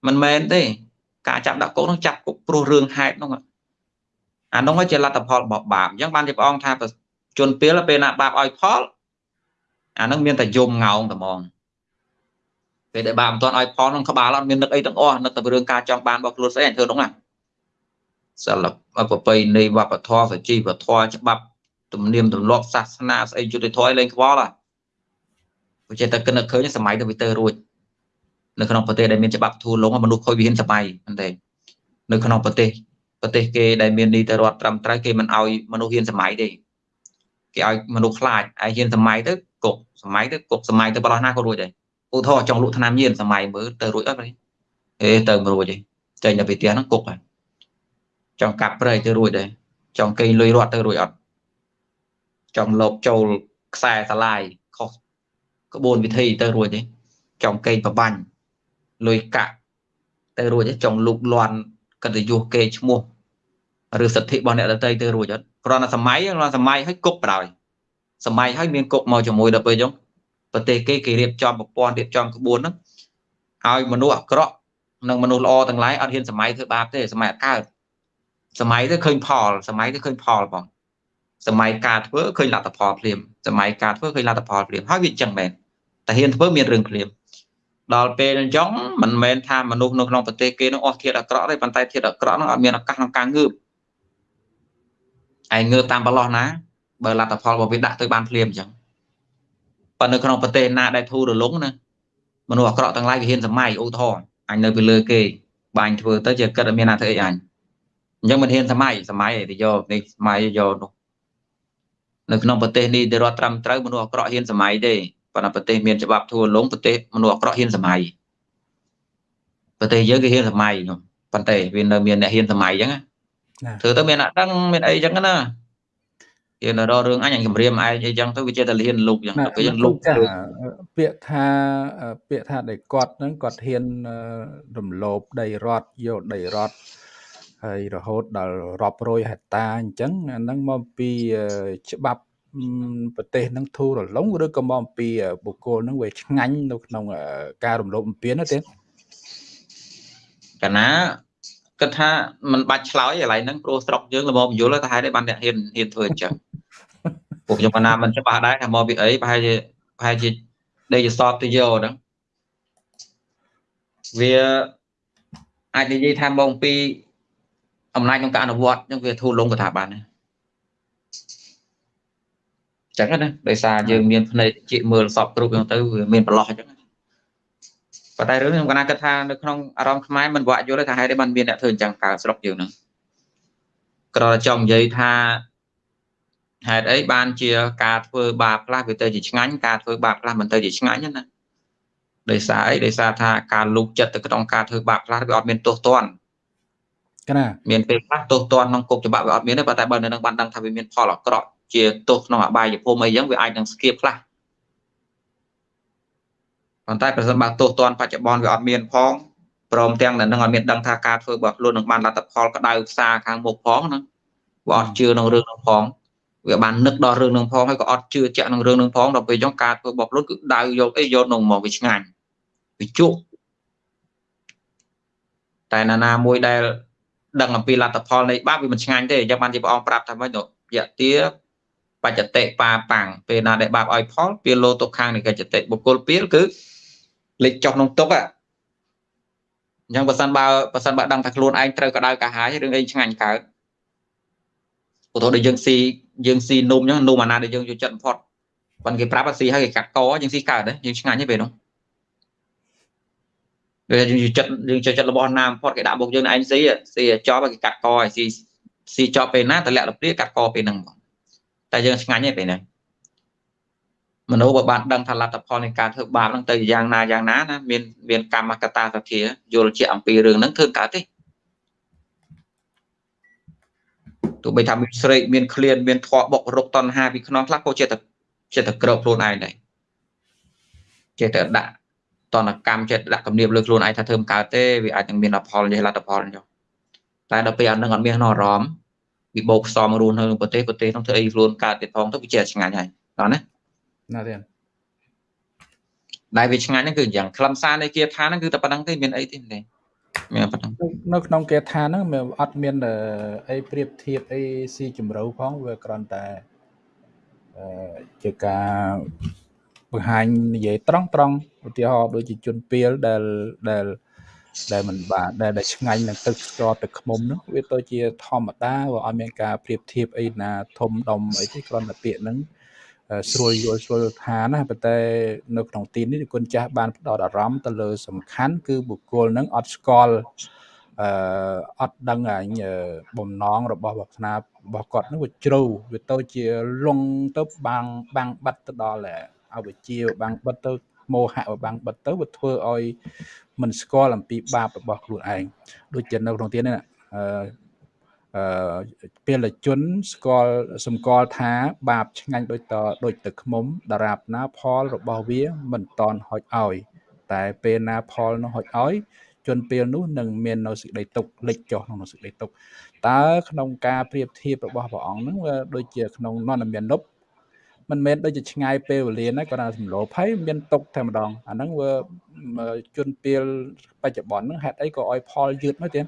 មិនមែនទេការចាប់ដាក់គុកនោះចាប់គុកព្រោះរឿងហេតុនោះ អានោះជាលទ្ធផលរបស់បាបអញ្ចឹងបានជាព្រះអង្គថាជនពេលពេលណាបាបឲ្យផលអានឹងមានតែយំងោងតែហ្មងពេលដែលបាបមិនទាន់ឲ្យផលក្នុងក្បាលអត់មាននឹកអីទាំងអស់នឹកតែរឿងការចង់បានរបស់ខ្លួនស្អីធ្វើនោះណាសិល្បៈប្រពៃណីវប្បធម៌សជីវធម៌ច្បាប់ទំនៀមទម្លាប់សាសនាស្អីយុទ្ធធម៌ឯងលេងខ្វល់ហ่ะវាចេះតែគិតនឹកឃើញសម័យទៅវាទៅរួចនៅក្នុងប្រទេសដែលមានច្បាប់ធូរលងមនុស្សខូចវិហានសម័យហ្នឹងទេនៅក្នុងប្រទេស ប្រទេសគេដែលមាននីតិរដ្ឋត្រឹមត្រូវគេមិនឲ្យមនុស្សហ៊ានសម័យទេគេឲ្យមនុស្សខ្លាចឯហ៊ានសម័យទៅគុកសម័យទៅគុកសម័យទៅបរោះណាក៏រួចដែរឧទាហរណ៍ចង់លក់ថ្នាំញៀនសម័យមើលទៅរួចអត់ទេអេទៅមិនរួចទេចេញទៅពីផ្ទះហ្នឹងគុកហើយចង់កាប់ព្រៃទៅរួចដែរចង់កេងលុយរត់ទៅរួចអត់ចង់លបចូលខ្សែសាឡាយខុសក្បួនវិធីទៅរួចទេចង់កេងប្របាញ់លុយកាក់ទៅរួចទេចង់លូកលាន់កិត្តិយសគេឈ្មោះ ឬសិទ្ធិរបស់អ្នកដទៃទៅរួចអត់គ្រាន់តែសម័យគ្រាន់តែសម័យឲ្យគុកបណ្ដោយសម័យឲ្យមានគុកមកជាមួយដល់ពេលអញ្ចឹងប្រទេសគេគេរៀបចំប្រព័ន្ធរៀបចំក្បួនហ្នឹងឲ្យមនុស្សអាក្រក់និងមនុស្សល្អទាំងឡាយអត់ហ៊ានសម័យធ្វើបាបទេសម័យអត់កើតសម័យទៅឃើញផលសម័យទៅឃើញផលបងសម័យការធ្វើឃើញលទ្ធផលភ្លាមសម័យការធ្វើឃើញលទ្ធផលភ្លាមហើយវាអញ្ចឹងមែនតែហ៊ានធ្វើមានរឿងភ្លាមដល់ពេលអញ្ចឹងមិនមែនថាមនុស្សនៅក្នុងប្រទេសគេនឹងអស់ធាតអាក្រក់ទេប៉ុន្តែធាតអាក្រក់នោះអត់មានឱកាសក្នុងការងើប ឯងងើបតាមប្រឡោះណាបើលទ្ធផលរបស់វាដាក់ទៅបានភ្លាមអញ្ចឹងប៉ុន្តែនៅក្នុងប្រទេសណាដែលធូររលុងណាមនុស្សអាក្រក់ទាំងឡាយវាហ៊ានសម័យឧទាហរណ៍អញនៅពីលើគេបាញ់ធ្វើទៅជាគិតអត់មានណាធ្វើអីអញអញ្ចឹងមិនហ៊ានសម័យសម័យទៅយកនេះសម័យយកនោះនៅក្នុងប្រទេសនេះទៅរដ្ឋត្រឹមត្រូវមនុស្សអាក្រក់ហ៊ានសម័យទេប៉ុន្តែប្រទេសមានច្បាប់ធូរលងប្រទេសមនុស្សអាក្រក់ហ៊ានសម័យប្រទេសយើងគេហ៊ានសម័យខ្ញុំប៉ុន្តែវានៅមានអ្នកហ៊ានសម័យអញ្ចឹង ធ្វើទៅមានអ្នកដឹងមានអីអញ្ចឹងណាគេនៅរករឿងអញអញគម្រាមឯងអីចឹងទៅវាចេះតែលៀនលុកចឹងទៅពេលយើងលុកពាក្យថាពាក្យថាដែលគាត់ហ្នឹងគាត់ហ៊ានរំលោភដីរដ្ឋយកដីរដ្ឋហើយរហូតដល់រាប់រយហិកតាអញ្ចឹងអាហ្នឹងមកពីច្បាប់ប្រទេសហ្នឹងធូររលុងឬក៏មកពីបុគ្គលហ្នឹងវាឆ្ងាញ់នៅក្នុងការរំលោភបំពានទេកាលណា គិតថាมันបាច់ឆ្លើយកន្លែងហ្នឹងព្រោះស្រុកយើងល្មមយល់ថាហេតុអីបានអ្នកហ៊ានហ៊ានធ្វើអញ្ចឹងពួកខ្ញុំបណ្ណាមិនច្បាស់ដែរថាមកពីអីប្រហែលជាប្រហែលជាដេកសតទៅយកហ្នឹងវាអាចនិយាយថាមកពីអំណាចក្នុងការអនុវត្តអញ្ចឹងវាធូរលងកថាបានណាចឹងណាដោយសារយើងមានភ្នែកជាមើលសពគ្រប់ហ្នឹងទៅវាមានប្រឡោះអញ្ចឹង ប៉ុន្តែរឿងខ្ញុំកណាគិតថានៅក្នុងអារម្មណ៍ខ្មែរមិនវាក់យល់ថាហេតុអីបានមានអ្នកធ្វើអញ្ចឹងកើតស្រុកយើងហ្នឹងគ្រាន់តែចង់និយាយថាហេតុអីបានជាការធ្វើបាបខ្លះវាទៅជាឆ្ងាញ់ការធ្វើបាបខ្លះមិនទៅជាឆ្ងាញ់ណាដោយសារអីដោយសារថាការលូកចិត្តទៅក្នុងការធ្វើបាបខ្លះវាអត់មានទោសទណ្ឌកណាមានពេលខ្លះទោសទណ្ឌក្នុងគុកច្បាប់វាអត់មានទេប៉ុន្តែបើនៅនឹងបានដឹងថាវាមានផលអាក្រក់ជាទោសក្នុងអបាយភូមិអីចឹងវាអាចនឹងស្គៀបខ្លះ ប៉ុន្តែប្រសិនបើទោសទណ្ឌបច្ចុប្បន្នវាអត់មានផងព្រមទាំងនឹងអត់មានដឹងថាការធ្វើរបស់ខ្លួននឹងបានលទ្ធផលក្តៅផ្សារខាងមុខផងហ្នឹងវាអត់ជឿក្នុងរឿងនោះផងវាបាននឹកដល់រឿងនឹងផងហើយក៏អត់ជឿជាក់នឹងរឿងនឹងផងដល់ពេលចុងការធ្វើរបស់ខ្លួនគឺដៅយកអីយកនឹងមកវាឆ្ងាញ់វាជក់តែណាណាមួយដែលដឹងអំពីលទ្ធផលនៃបាបវាមិនឆ្ងាញ់ទេអញ្ចឹងបានជាព្រះអង្គប្រាប់ថាម៉េចទៅយៈទាបច្ចតិបាប៉ាំងពេលណាដែលបាបឲ្យផលពេលលោទុកខាងនៃកិច្ចតិបុគ្គលពេលគឺ លេចចុះក្នុងទុកអញ្ចឹងបើសិនបើបើសិនបើដឹងថាខ្លួនឯងត្រូវក្តៅកាហាយរឿងអីឆ្ងាញ់កើតឧទាហរណ៍ដូចយើងស៊ីយើងស៊ីនំអញ្ចឹងនំអាណាដែលយើងយកចិត្តបំផុតប៉ុន្តែគេប្រាប់ថាស៊ីហើយគេកាត់កយើងស៊ីកើតទេយើងឆ្ងាញ់ទេពេលនោះពេលយើងយកចិត្តយើងចូលចិត្តរបស់ណាបំផុតគេដាក់មុខយើងឯងស៊ីស៊ីចប់គេកាត់កឲ្យស៊ីស៊ីចប់ពេលណាតម្លាក់លព្រាកាត់កពេលហ្នឹងបងតែយើងឆ្ងាញ់ទេពេលហ្នឹង មនុស្សបើបានដឹងថាលទ្ធផលនៃការធ្វើបាបហ្នឹងទៅយ៉ាងណាយ៉ាងណាណាមានមានកម្មកតាសភាយល់ជាអំពីរឿងហ្នឹងធ្វើកើតទេទោះបីថាមានស្រេកមានឃ្លានមានធေါ်បុករុកតណ្ហាពីខ្នងខ្លះក៏ចេះតែចេះតែក្រោកខ្លួនឯងដែរចេះតែដាក់តនកម្មចេះដាក់គំនាបលើខ្លួនឯងថាធ្វើមិនកើតទេវាអាចនឹងមានផលយេលទ្ធផលចុះតែដល់ពេលអត់នឹងអត់មានអារម្មណ៍វិបោកផ្សំរស់នៅក្នុងប្រទេសប្រទេសនោះធ្វើអីខ្លួនកើតទៀតផងទៅវាជាឆ្ងាញ់ហើយតោះណា ណាទេដែលវាឆ្ងាញ់ហ្នឹងគឺយ៉ាងខ្លឹមសារនៃគាថាហ្នឹងគឺតែប៉ុណ្្នឹងទេមានអីទេទេមានប៉ុណ្្នឹងនៅក្នុងគាថាហ្នឹងវាអត់មានអីប្រៀបធៀបអីស៊ីជម្រៅផងវាគ្រាន់តែអឺជាការបង្ហាញនិយាយត្រង់ត្រង់ឧទាហរណ៍ដូចជាជនពៀលដែលដែលដែលมันបាទដែលដែលឆ្ងាញ់នឹងទឹកស្ករទឹកខ្មុំនោះវាទៅជាធម្មតាវាអត់មានការប្រៀបធៀបអីណាធំដុំអីទេគ្រាន់តែពាក្យហ្នឹង ស្រួលយល់ស្រួលថាណាប៉ុន្តែនៅក្នុងទីនេះគុណចាស់បានផ្ដោតអារម្មណ៍ទៅលើសំខាន់គឺបុគ្គលនឹងអត់ស្គាល់អឺអត់ដឹងអញបំណងរបស់វាសនារបស់គាត់នឹងវាជ្រៅវាទៅជាលងទៅបាំងបាំងបាត់ទៅដល់អវិជ្ជាបាំងបិទទៅមោហៈបាំងបិទទៅវាធ្វើឲ្យមិនស្គាល់អំពីបាបរបស់ខ្លួនឯងដូចជានៅក្នុងទីនេះអឺអឺ ពលជនស្គាល់សម្គាល់ថាបាបឆ្ងាញ់ដូចតដូចទឹកខ្មុំដរាបណាផលរបស់វាមិនតន់ហុចឲ្យ តែពេលណាផលនោះហុចឲ្យជនពេលនោះនឹងមាននៅសេចក្តីទុកលិចចុះក្នុងសេចក្តីទុកតើក្នុងការប្រៀបធៀបរបស់ព្រះអង្គហ្នឹងវាដូចជាក្នុងននមាននប់មិនមែនដូចជាឆ្ងាយពេលវេលាណាគាត់ថាសម្លោភហើយមានទុកតែម្ដងអាហ្នឹងវាជនពេលបច្ចុប្បន្នហ្នឹងហេតុអីក៏ឲ្យផលយឺតមកទៀត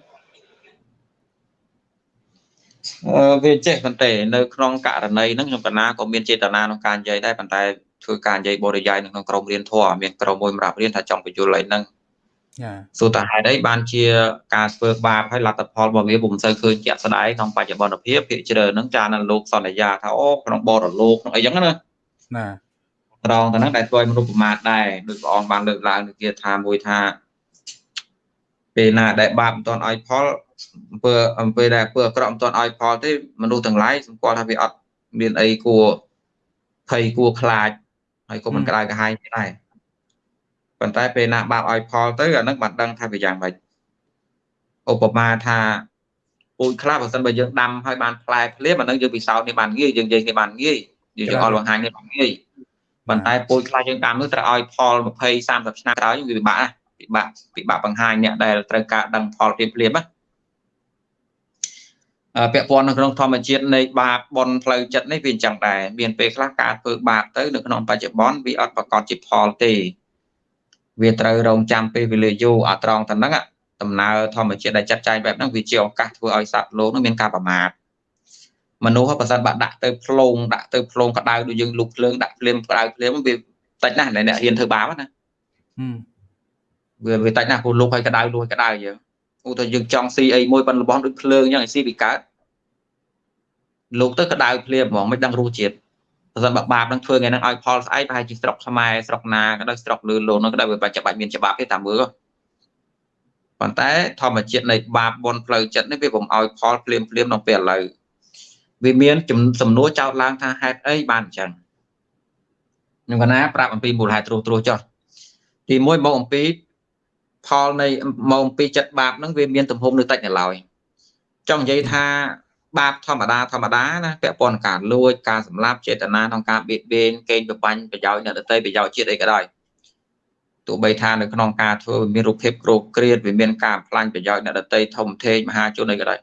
វាចេះប៉ុន្តែនៅក្នុងករណីហ្នឹងខ្ញុំកណាក៏មានចេតនាក្នុងការនិយាយដែរប៉ុន្តែធ្វើការនិយាយបរិយាយនៅក្នុងក្រុមរៀនធម៌មានក្រុមមួយសម្រាប់រៀនថាចង់បញ្យល់អីហ្នឹងចាសួរតើហេតុអីបានជាការធ្វើបាបហើយលទ្ធផលរបស់វាពុំសូវឃើញជាក់ស្ដែងក្នុងបច្ចុប្បន្នភាពភាគច្រើនហ្នឹងចានៅលោកសន្យាថាអូក្នុងបរលោកក្នុងអីចឹងណាណាត្រង់ទៅហ្នឹងដែលធ្វើឲ្យមនុស្សប្រមាថដែរដោយព្រះអង្គបានលើកឡើងនៅគាថាមួយថាពេលណាដែលបាបមិនទាន់ឲ្យផល អំពើអំពើដែលអំពើអាក្រក់មិនទាន់ឲ្យផលទេមនុស្សទាំងឡាយសម្គាល់ថាវាអត់មានអីគួរភ័យគួរខ្លាចហើយក៏មិនក្តៅក្រហាយដែរប៉ុន្តែពេលណាបាបឲ្យផលទៅអានឹងបានដឹងថាវាយ៉ាងម៉េចឧបមាថាពូជខ្លះបើសិនបើយើងដាំឲ្យបានផ្លែភ្លាមអានឹងយើងពិសោធន៍នេះបានងាយយើងនិយាយនេះបានងាយយើងចង់ឲ្យបង្ហាញនេះបានងាយប៉ុន្តែពូជខ្លះយើងដាំនោះត្រូវឲ្យផល20 30ឆ្នាំក្រោយវាពិបាកណាពិបាកពិបាកបង្ហាញអ្នកដែលត្រូវការដឹងផលភ្លាមភ្លាមណា ពាក់ព័ន្ធនៅក្នុងធម្មជាតិនៃបាបបនផ្លូវចិត្តនេះវាអញ្ចឹងដែរមានពេលខ្លះការធ្វើបាបទៅនៅក្នុងបច្ចុប្បន្នវាអត់ប្រកបជាផលទេវាត្រូវរងចាំពេលវេលាយូរអាត្រង់ទៅហ្នឹងដំណើរធម្មជាតិដែលចាត់ចែងបែបហ្នឹងវាជាឱកាសធ្វើឲ្យសត្វលោកនឹងមានការប្រមាថមនុស្សបើសិនបាក់ដាក់ទៅផ្លូងដាក់ទៅផ្លូងក្តៅដូចយើងលុបភ្លើងដាក់ភ្លាមក្តៅភ្លាមវាតិចណាស់អ្នកហ៊ានធ្វើបាបណាវាវាតិចណាស់ព្រោះលុបឲ្យក្តៅលុបឲ្យក្តៅយើង ឧទាហរណ៍យើងចង់ស៊ីអីមួយប៉ុនរបស់ដូចភ្លើងអញ្ចឹងឲ្យស៊ីពីកើតលោកទៅក្តៅភ្លាមហ្មងមិនដឹងរសជាតិបើសិនបើបាបនឹងធ្វើថ្ងៃហ្នឹងឲ្យផលស្អែកប្រហែលជាស្រុកខ្មែរស្រុកណាក៏ដោយស្រុកលឺលោកនោះក៏ដោយវាបាច់ច្បាច់មានច្បាប់ទេតាមមើលប៉ុន្តែធម្មជាតិនៃបាបបនផ្លូវចិត្តនេះវាពុំឲ្យផលភ្លាមភ្លាមក្នុងពេលឥឡូវវាមានសំណួរចោទឡើងថាហេតុអីបានអញ្ចឹងខ្ញុំកណាប្រាប់អំពីមូលហេតុត្រួសត្រួសចុះទី1មកអំពី ផលនៃមកអំពីចិត្តបាបហ្នឹងវាមានទំហំនៅតិចនៅឡើយចង់និយាយថាបាបធម្មតាធម្មតាណាពាក់ព័ន្ធនឹងការលួចការសម្លាប់ចេតនាក្នុងការបៀតបៀនកេងប្របាញ់ប្រយោជន៍អ្នកដទៃប្រយោជន៍ជាតិអីក៏ដោយទោះបីថានៅក្នុងការធ្វើមានរូបភាពគ្រោកគ្រៀតវាមានការផ្លាញ់ប្រយោជន៍អ្នកដទៃធំធេងមហាជនអីក៏ដោយ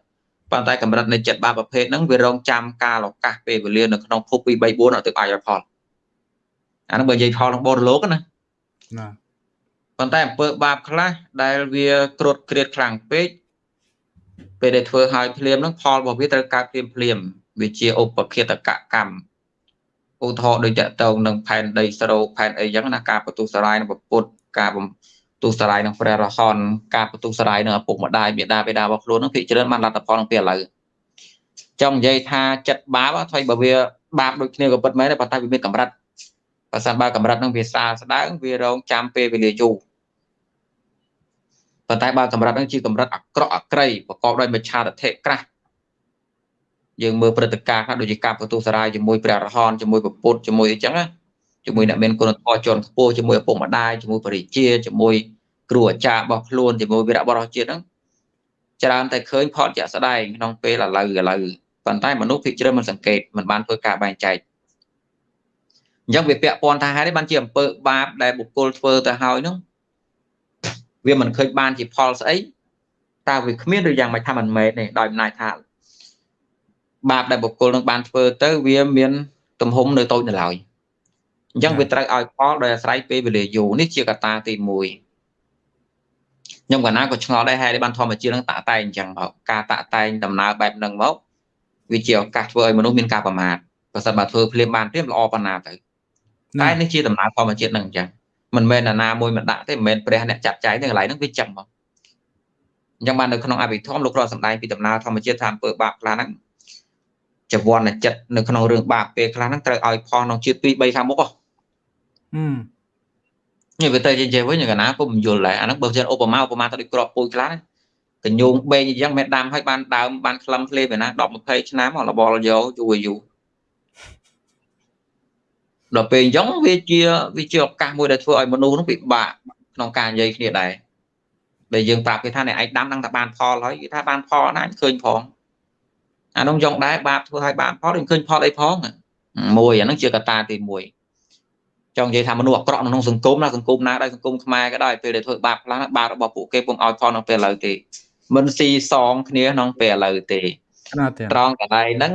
ប៉ុន្តែកម្រិតនៃចិត្តបាបប្រភេទហ្នឹងវារងចាំការឱកាសពេលវេលានៅក្នុងភព2 3 4ឲ្យទៅអាចឲ្យផលអានោះបើនិយាយផលក្នុងបរលោកណាណា ប៉ុន្តែអំពើបាបខ្លះដែលវាគ្រុតគ្រៀតខ្លាំងពេកពេលដែលធ្វើឲ្យភ្លាមហ្នឹងផលរបស់វាត្រូវកើតភ្លាមភ្លាមវាជាឧបឃាតកកម្មឧទាហរណ៍ដូចតកតងនឹងផែនដីស្រោកផែនអីចឹងណាការបន្ទុះសារាយនឹងពុទ្ធការទុសរាយនឹងព្រះរហន្តការបន្ទុសរាយនឹងឪពុកម្ដាយមេដាបេដារបស់ខ្លួននឹងភិកច្រើនបានលទ្ធផលក្នុងពេលឥឡូវចង់និយាយថាចិត្តបាបថ្មីបើវាបាបដូចគ្នាក៏ពិតមែនតែប៉ុន្តែវាមានកម្រិតបើសិនបើកម្រិតនឹងវាសាស្ដើងវារងចាំពេលវេលាយូរ ប៉ុន្តែបើកម្រិតនឹងជាកម្រិតអាក្រក់អាក្រៃប្រកបដោយមច្ឆាទិដ្ឋិក្រាស់យើងមើលព្រឹត្តិការណ៍ខ្លះដូចជាការបន្ទុសរាយជាមួយព្រះរហន្តជាមួយពពុទ្ធជាមួយអីចឹងណាជាមួយអ្នកមានគុណធម៌ជាន់ខ្ពស់ជាមួយឪពុកម្ដាយជាមួយបរិជាជាមួយគ្រូអាចារ្យរបស់ខ្លួនជាមួយវីរបុរសជាតិហ្នឹងច្រើនតែឃើញផលជាក់ស្ដែងក្នុងពេលឥឡូវឥឡូវប៉ុន្តែមនុស្សភាគច្រើនមិនសង្កេតមិនបានធ្វើការបែងចែកអញ្ចឹងវាពាក់ព័ន្ធថាហេតុនេះបានជាអំពើបាបដែលបុគ្គលធ្វើទៅហើយហ្នឹង វាមិនឃើញបានជាផលស្អីតើវាគ្មានឬយ៉ាងម៉េចថាមិនមែនទេដោយអំណាចថាបាបដែលបុគ្គលនឹងបានធ្វើទៅវាមានទំហំនៅតូចនៅឡើយអញ្ចឹងវាត្រូវឲ្យផលដោយអាស្រ័យពេលវេលាយូរនេះជាកត្តាទី1ខ្ញុំកណាក៏ឆ្ងល់ដែរហេតុបានធម្មជាតិនឹងតាក់តែងអញ្ចឹងមកការតាក់តែងដំណើរបែបហ្នឹងមកវាជាឱកាសធ្វើឲ្យមនុស្សមានការប្រមាថប្រសិនបើធ្វើភ្លាមបានភ្លាមល្អប៉ុណ្ណាទៅតែនេះជាដំណើរធម្មជាតិនឹងអញ្ចឹង មិនមែនណាមួយមិនដាក់ទេមិនមែនព្រះអ្នកចាត់ចែងទេកន្លែងហ្នឹងវាចឹងមកអញ្ចឹងបាននៅក្នុងអភិធម្មលោកគ្រាន់សម្ដែងពីដំណើរធម្មជាតិថាអំពើបាបខ្លះហ្នឹងចវណ្ណចិត្តនៅក្នុងរឿងបាបពេលខ្លះហ្នឹងត្រូវឲ្យផលក្នុងជាតិ2 3ខាងមុខហ៎នេះវាទៅជាចេះវិញកណាពុំយល់ដែរអាហ្នឹងបើជាឧបមាឧបមាទៅដូចក្របពូជខ្លះកញ្ញូងបេងអញ្ចឹងមិនដាំឲ្យបានដើមបានក្លឹមភ្លេវាណា10 20ឆ្នាំរបលយកយូរយូរ ដល់ពេលអញ្ចឹងវាជាវាជាឱកាសមួយដែលធ្វើឲ្យមនុស្សនោះពិបាកក្នុងការនិយាយគ្នាដែរដែលយើងប្រាប់គេថាអ្នកឯងដាំដឹងថាបានផលហើយគេថាបានផលណាឃើញផងអានោះយ៉ងដែរបាបធ្វើឲ្យបានផលឃើញផលអីផងមួយអានឹងជាកត្តាទី1ចង់និយាយថាមនុស្សអាក្រក់ក្នុងសង្គមណាសង្គមណាដែរសង្គមខ្មែរក៏ដោយពេលដែលធ្វើបាបខ្លះបាបរបស់ពួកគេពុំឲ្យផលក្នុងពេលឥឡូវទេមិនស៊ីសងគ្នាក្នុងពេលឥឡូវទេត្រង់កន្លែងហ្នឹង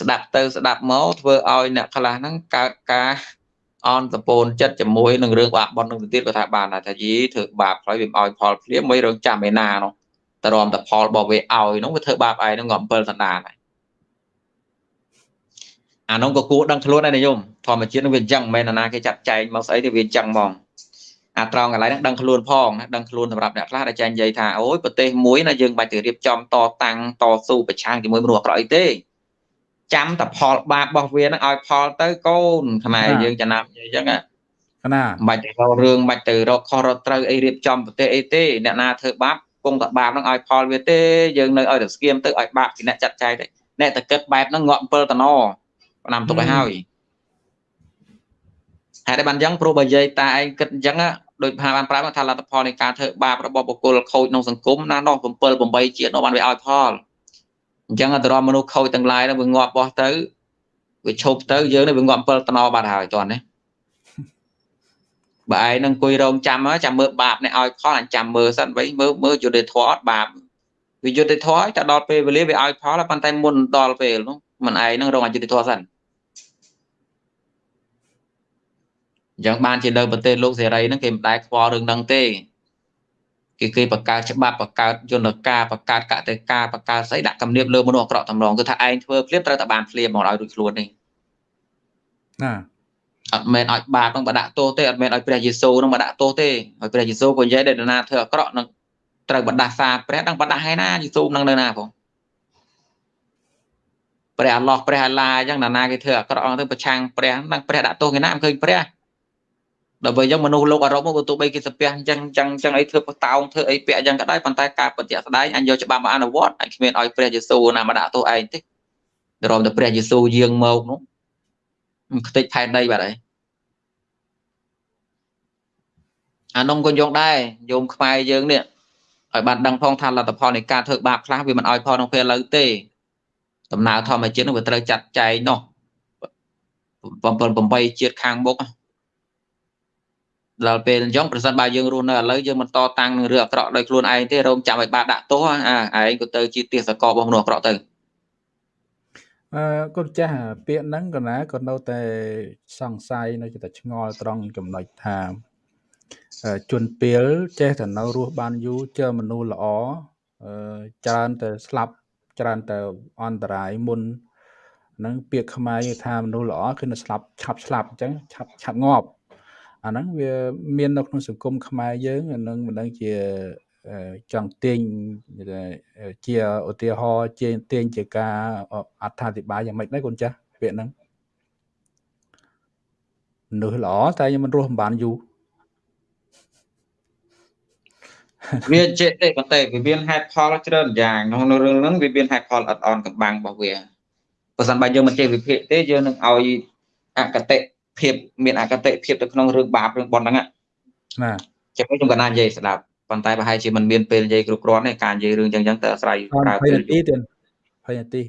ស្ដាប់ទៅស្ដាប់មកធ្វើឲ្យអ្នកខ្លះហ្នឹងកើតការអន់សពូនចិត្តជាមួយនឹងរឿងបាបបន់នឹងទៅទៀតក៏ថាបានថាយីធ្វើបាបហើយវាមិនឲ្យផលភ្លាមមិនរងចាំឯណានោះតរំតផលរបស់វាឲ្យនោះវាធ្វើបាបឯងនោះងាប់7សណ្ដានហើយអានោះក៏គួរដឹងខ្លួនដែរនិយមធម្មជាតិនឹងវាអញ្ចឹងមិនមែនណាគេចាត់ចែងមកស្អីទេវាអញ្ចឹងហ្មងអាត្រង់កន្លែងហ្នឹងដឹងខ្លួនផងណាដឹងខ្លួនសម្រាប់អ្នកខ្លះដែលចាញ់និយាយថាអូយប្រទេសមួយណាយើងបាច់ទៅរៀបចំតតាំងតស៊ូប្រឆាំងជាមួយមនុស្សអាក្រក់អីទេ ចាំតែផលបាបរបស់វានឹងឲ្យផលទៅកូនខ្មែរយើងចំណាំនិយាយអញ្ចឹងណាណាមិនបាច់ទៅរករឿងមិនបាច់ទៅរកខុសរកត្រូវអីរៀបចំប្រទេសអីទេអ្នកណាធ្វើបាបគង់តែបាបនឹងឲ្យផលវាទេយើងនៅឲ្យតែស្គៀមទៅឲ្យបាបពីអ្នកចាត់ចែងទៅអ្នកតែគិតបែបហ្នឹងងាប់7តណឆ្នាំទុកឲ្យហើយហើយបានអញ្ចឹងព្រោះបើនិយាយតាឯងគិតអញ្ចឹងដូចផាបានប្រាប់ថាលទ្ធផលនៃការធ្វើបាបរបស់បុគ្គលខូចក្នុងសង្គមណានោះ7 8ជាតិនោះបានវាឲ្យផល អញ្ចឹងអន្តរមនុស្សខូចទាំងឡាយនោះវាងាប់បោះទៅវាឈប់ទៅយើងនេះវាងាប់7តណបាត់ហើយតោះនេះបើឯងនឹងអង្គុយរងចាំចាំមើលបាបនេះឲ្យផលអញចាំមើលសិនវិញមើលមើលយុទ្ធធម៌អត់បាបវាយុទ្ធធម៌តែដល់ពេលវេលាវាឲ្យផលប៉ុន្តែមុនដល់ពេលនោះមិនឯងនឹងរងអយុទ្ធធម៌សិនអញ្ចឹងបានជានៅប្រទេសលោកសេរីហ្នឹងគេមិនដែលខ្វល់រឿងហ្នឹងទេ គេគេបង្កើតច្បាប់បង្កើតយន្តការបង្កើតកតិកាបង្កើតស្អីដាក់គំនាបលើមនុស្សអាក្រក់តម្រងគឺថាឯងធ្វើភ្លាមត្រូវតែបានភ្លាមមកឲ្យរួចខ្លួននេះណាអត់មែនឲ្យបាបនឹងបដាក់ទោសទេអត់មែនឲ្យព្រះយេស៊ូវនឹងបដាក់ទោសទេឲ្យព្រះយេស៊ូវក៏និយាយដែរណាធ្វើអាក្រក់នឹងត្រូវបដាសាព្រះនឹងបដាហើយណាយេស៊ូវនឹងនៅណាផងព្រះអល់ឡោះព្រះអាឡាអញ្ចឹងណានាគេធ្វើអាក្រក់ទៅប្រឆាំងព្រះនឹងព្រះដាក់ទោសគេណាមិនឃើញព្រះ ដល់ពេលអញ្ចឹងមនុស្សលោកអឺរ៉ុបមកទោះបីគេសាពះអញ្ចឹងអញ្ចឹងអញ្ចឹងអីធ្វើបតោងធ្វើអីពាក់អញ្ចឹងក៏ដោយប៉ុន្តែការពិតជាក់ស្ដែងអញយកច្បាប់មកអនុវត្តអញគ្មានឲ្យព្រះយេស៊ូវណាមកដាក់ទោសឯងទេរំតែព្រះយេស៊ូវយាងមកនោះខ្ទេចផែនដីបាត់ហើយអានោះក៏យកដែរយោមខ្មែរយើងនេះឲ្យបានដឹងផងថាលទ្ធផលនៃការធ្វើបាបខ្លះវាមិនឲ្យផលក្នុងពេលឥឡូវទេដំណើរធម្មជាតិនោះវាត្រូវចាត់ចែងនោះ7 8ជាតិខាងមុខ ដល់ពេលអញ្ចឹងប្រសិនបើយើងរស់នៅឥឡូវយើងមិនតតាំងនឹងរឿងអាក្រក់ដោយខ្លួនឯងទេរងចាំឲ្យបាដាក់ទោសអាឯងក៏ទៅជាទាសកលរបស់មនុស្សអាក្រក់ទៅអឺកូនចាស់ពាក្យហ្នឹងក៏ណាក៏នៅតែសង្ស័យនៅតែឆ្ងល់ត្រង់ចំណុចថាជនពីលចេះតែនៅរស់បានយូរជើមនុស្សល្អច្រើនតែស្លាប់ច្រើនតែអន្តរាយមុនហ្នឹងពាក្យខ្មែរថាមនុស្សល្អគឺនៅស្លាប់ឆាប់ស្លាប់អញ្ចឹងឆាប់ឆាប់ងាប់ អាហ្នឹងវាមាននៅក្នុងសង្គមខ្មែរយើងអាហ្នឹងមិនដឹងជាចង់ទាញជាឧទាហរណ៍ជាទាញជាការអត្ថាធិប្បាយយ៉ាងម៉េចដែរកូនចាស់ពាក្យហ្នឹងមនុស្សល្អតែខ្ញុំមិនរស់មិនបានយូរវាចេះទេប៉ុន្តែវាមានហេតុផលច្រើនយ៉ាងក្នុងរឿងហ្នឹងវាមានហេតុផលអត់អន់កំបាំងរបស់វាបើសិនបើយើងមិនចេះវិភាគទេយើងនឹងឲ្យអកតេ ភាពមានអកតេភាពទៅក្នុងរឿងបាបរឿងប៉ុណ្ណឹងណាចាំខ្ញុំកណ្ណានិយាយស្ដាប់ប៉ុន្តែប្រហែលជាមិនមានពេលនិយាយគ្រប់គ្រាន់ទេការនិយាយរឿងចឹងចឹងទៅអាស្រ័យប្រើពេលនាទីទៀត20នាទី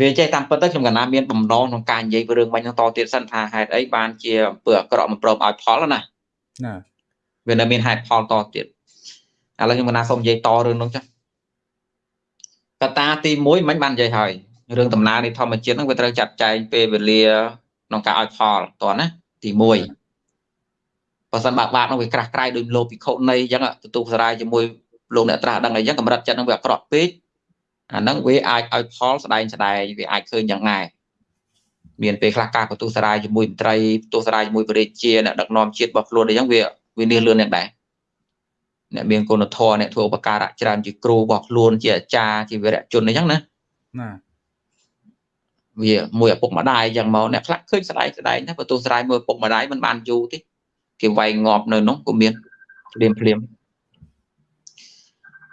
វាចេះតាមពិតទៅខ្ញុំកណ្ណាមានបំណងក្នុងការនិយាយរឿងបាញ់ហ្នឹងតទៀតសិនថាហេតុអីបានជាអំពើអាក្រក់មិនព្រមឲ្យផលណាណាវានៅមានហេតុផលតទៀតឥឡូវខ្ញុំកណាសូមនិយាយតរឿងនោះចាស់កត្តាទី1មិនបាននិយាយហើយ រឿងដំណើរនៃធម្មជាតិហ្នឹងវាត្រូវចាត់ចែងពេលវេលាក្នុងការឲ្យផលតោះណាទី1បើសិនបាក់បាក់នោះវាក្រាស់ក្រៃដោយលោកភិក្ខុនៃអញ្ចឹងទទួលសរាយជាមួយលោកអ្នកត្រាស់ដឹងអីចឹងកម្រិតចិត្តនឹងវាអាក្រក់ពេកអាហ្នឹងវាអាចឲ្យផលស្ដែងស្ដែងវាអាចឃើញយ៉ាងណាមានពេលខ្លះការបន្ទុះសរាយជាមួយមន្ត្រីបន្ទុះសរាយជាមួយបរិជាអ្នកដឹកនាំជាតិរបស់ខ្លួនអីចឹងវាវានេះលឿនយ៉ាងដែរអ្នកមានគុណធម៌អ្នកធ្វើឧបការៈច្រើនជាគ្រូរបស់ខ្លួនជាអាចារ្យជាវីរៈជនអីចឹងណាណា វាមួយឪពុកម្ដាយចឹងមកអ្នកខ្លះឃើញស្ដាយស្ដាយណាបើទោះស្ដាយមួយឪពុកម្ដាយមិនបានយូរទេគេវាយងាប់នៅនោះក៏មានភ្លាមភ្លាម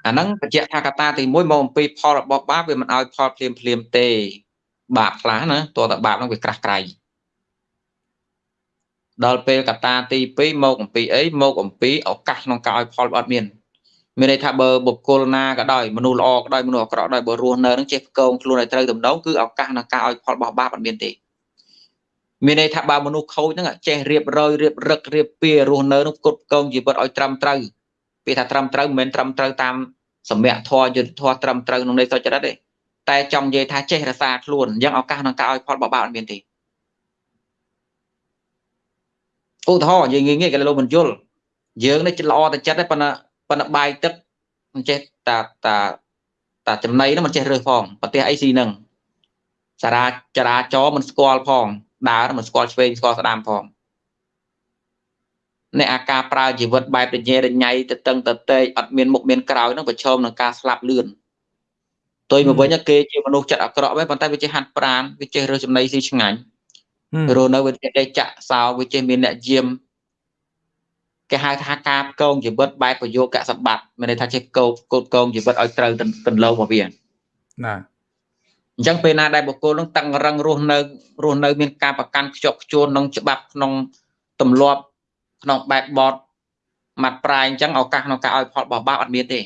អាហ្នឹងបញ្ជាក់ថាកត្តាទី1មកអំពីផលរបស់បាបវាមិនឲ្យផលភ្លាមភ្លាមទេ បាបខ្លះណាតើតបាបហ្នឹងវាក្រាស់ក្រៃដល់ពេលកត្តាទី2មកអំពីអីមកអំពីឱកាសក្នុងការឲ្យផលអត់មាន មានន័យថាបើបុគ្គលណាក៏ដោយមនុស្សល្អក៏ដោយមនុស្សអាក្រក់ដោយបើរស់នៅនឹងចេះផ្គងខ្លួនឲ្យត្រូវតម្ដងគឺឱកាសក្នុងការឲ្យផលរបស់បាបអត់មានទេមានន័យថាបើមនុស្សខូចហ្នឹងចេះរៀបរយរៀបរឹករៀបពៀរស់នៅនឹងផ្គត់ផ្គងជីវិតឲ្យត្រឹមត្រូវពេលថាត្រឹមត្រូវមិនមែនត្រឹមត្រូវតាមសម្យធម៌យុទ្ធធម៌ត្រឹមត្រូវក្នុងន័យសុចរិតទេតែចង់និយាយថាចេះរសាខ្លួនអញ្ចឹងឱកាសក្នុងការឲ្យផលបបាក់អត់មានទេឧទាហរណ៍និយាយងាយងាយគេលោកមិនយល់យើងនេះចិត្តល្អតែចិត្តទេប៉ុន្តែ ប៉ុន្តែបាយទឹកមិនចេះតាតាតាចំណៃនោះមិនចេះរើសផងប្រទេសអីស៊ីនឹងសារាចរាចរមិនស្គាល់ផងដើរមិនស្គាល់ឆ្វេងស្គាល់ស្ដាំផងអ្នកអាការប្រើជីវិតបែបរញ៉េរញ៉ៃទៅតឹងទៅតេកអត់មានមុខមានក្រោយនឹងប្រឈមនឹងការស្លាប់លឿនទុយមកវិញគេជាមនុស្សចិត្តអាក្រក់វិញប៉ុន្តែវាចេះហាត់ប្រានវាចេះរើសចំណីស៊ីឆ្ងាញ់រស់នៅវាចេះដេកចាក់សោវាចេះមានអ្នកយាម គេហៅថាការផ្គងជីវិតបែបប្រយោគកសម្បត្តិមានន័យថាចេះផ្គងកូនកងជីវិតឲ្យត្រូវទន្លងរបស់វាណាអញ្ចឹងពេលណាដែលបុគ្គលនឹងតឹងរឹងរស់នៅរស់នៅ មានការប្រកាន់ខ្ជាប់ខ្ជួនក្នុងច្បាប់ក្នុងទម្លាប់ក្នុងបែបបត់មាត់ប្រាយអញ្ចឹងឱកាសក្នុងការឲ្យផលបោះបាបអត់មានទេ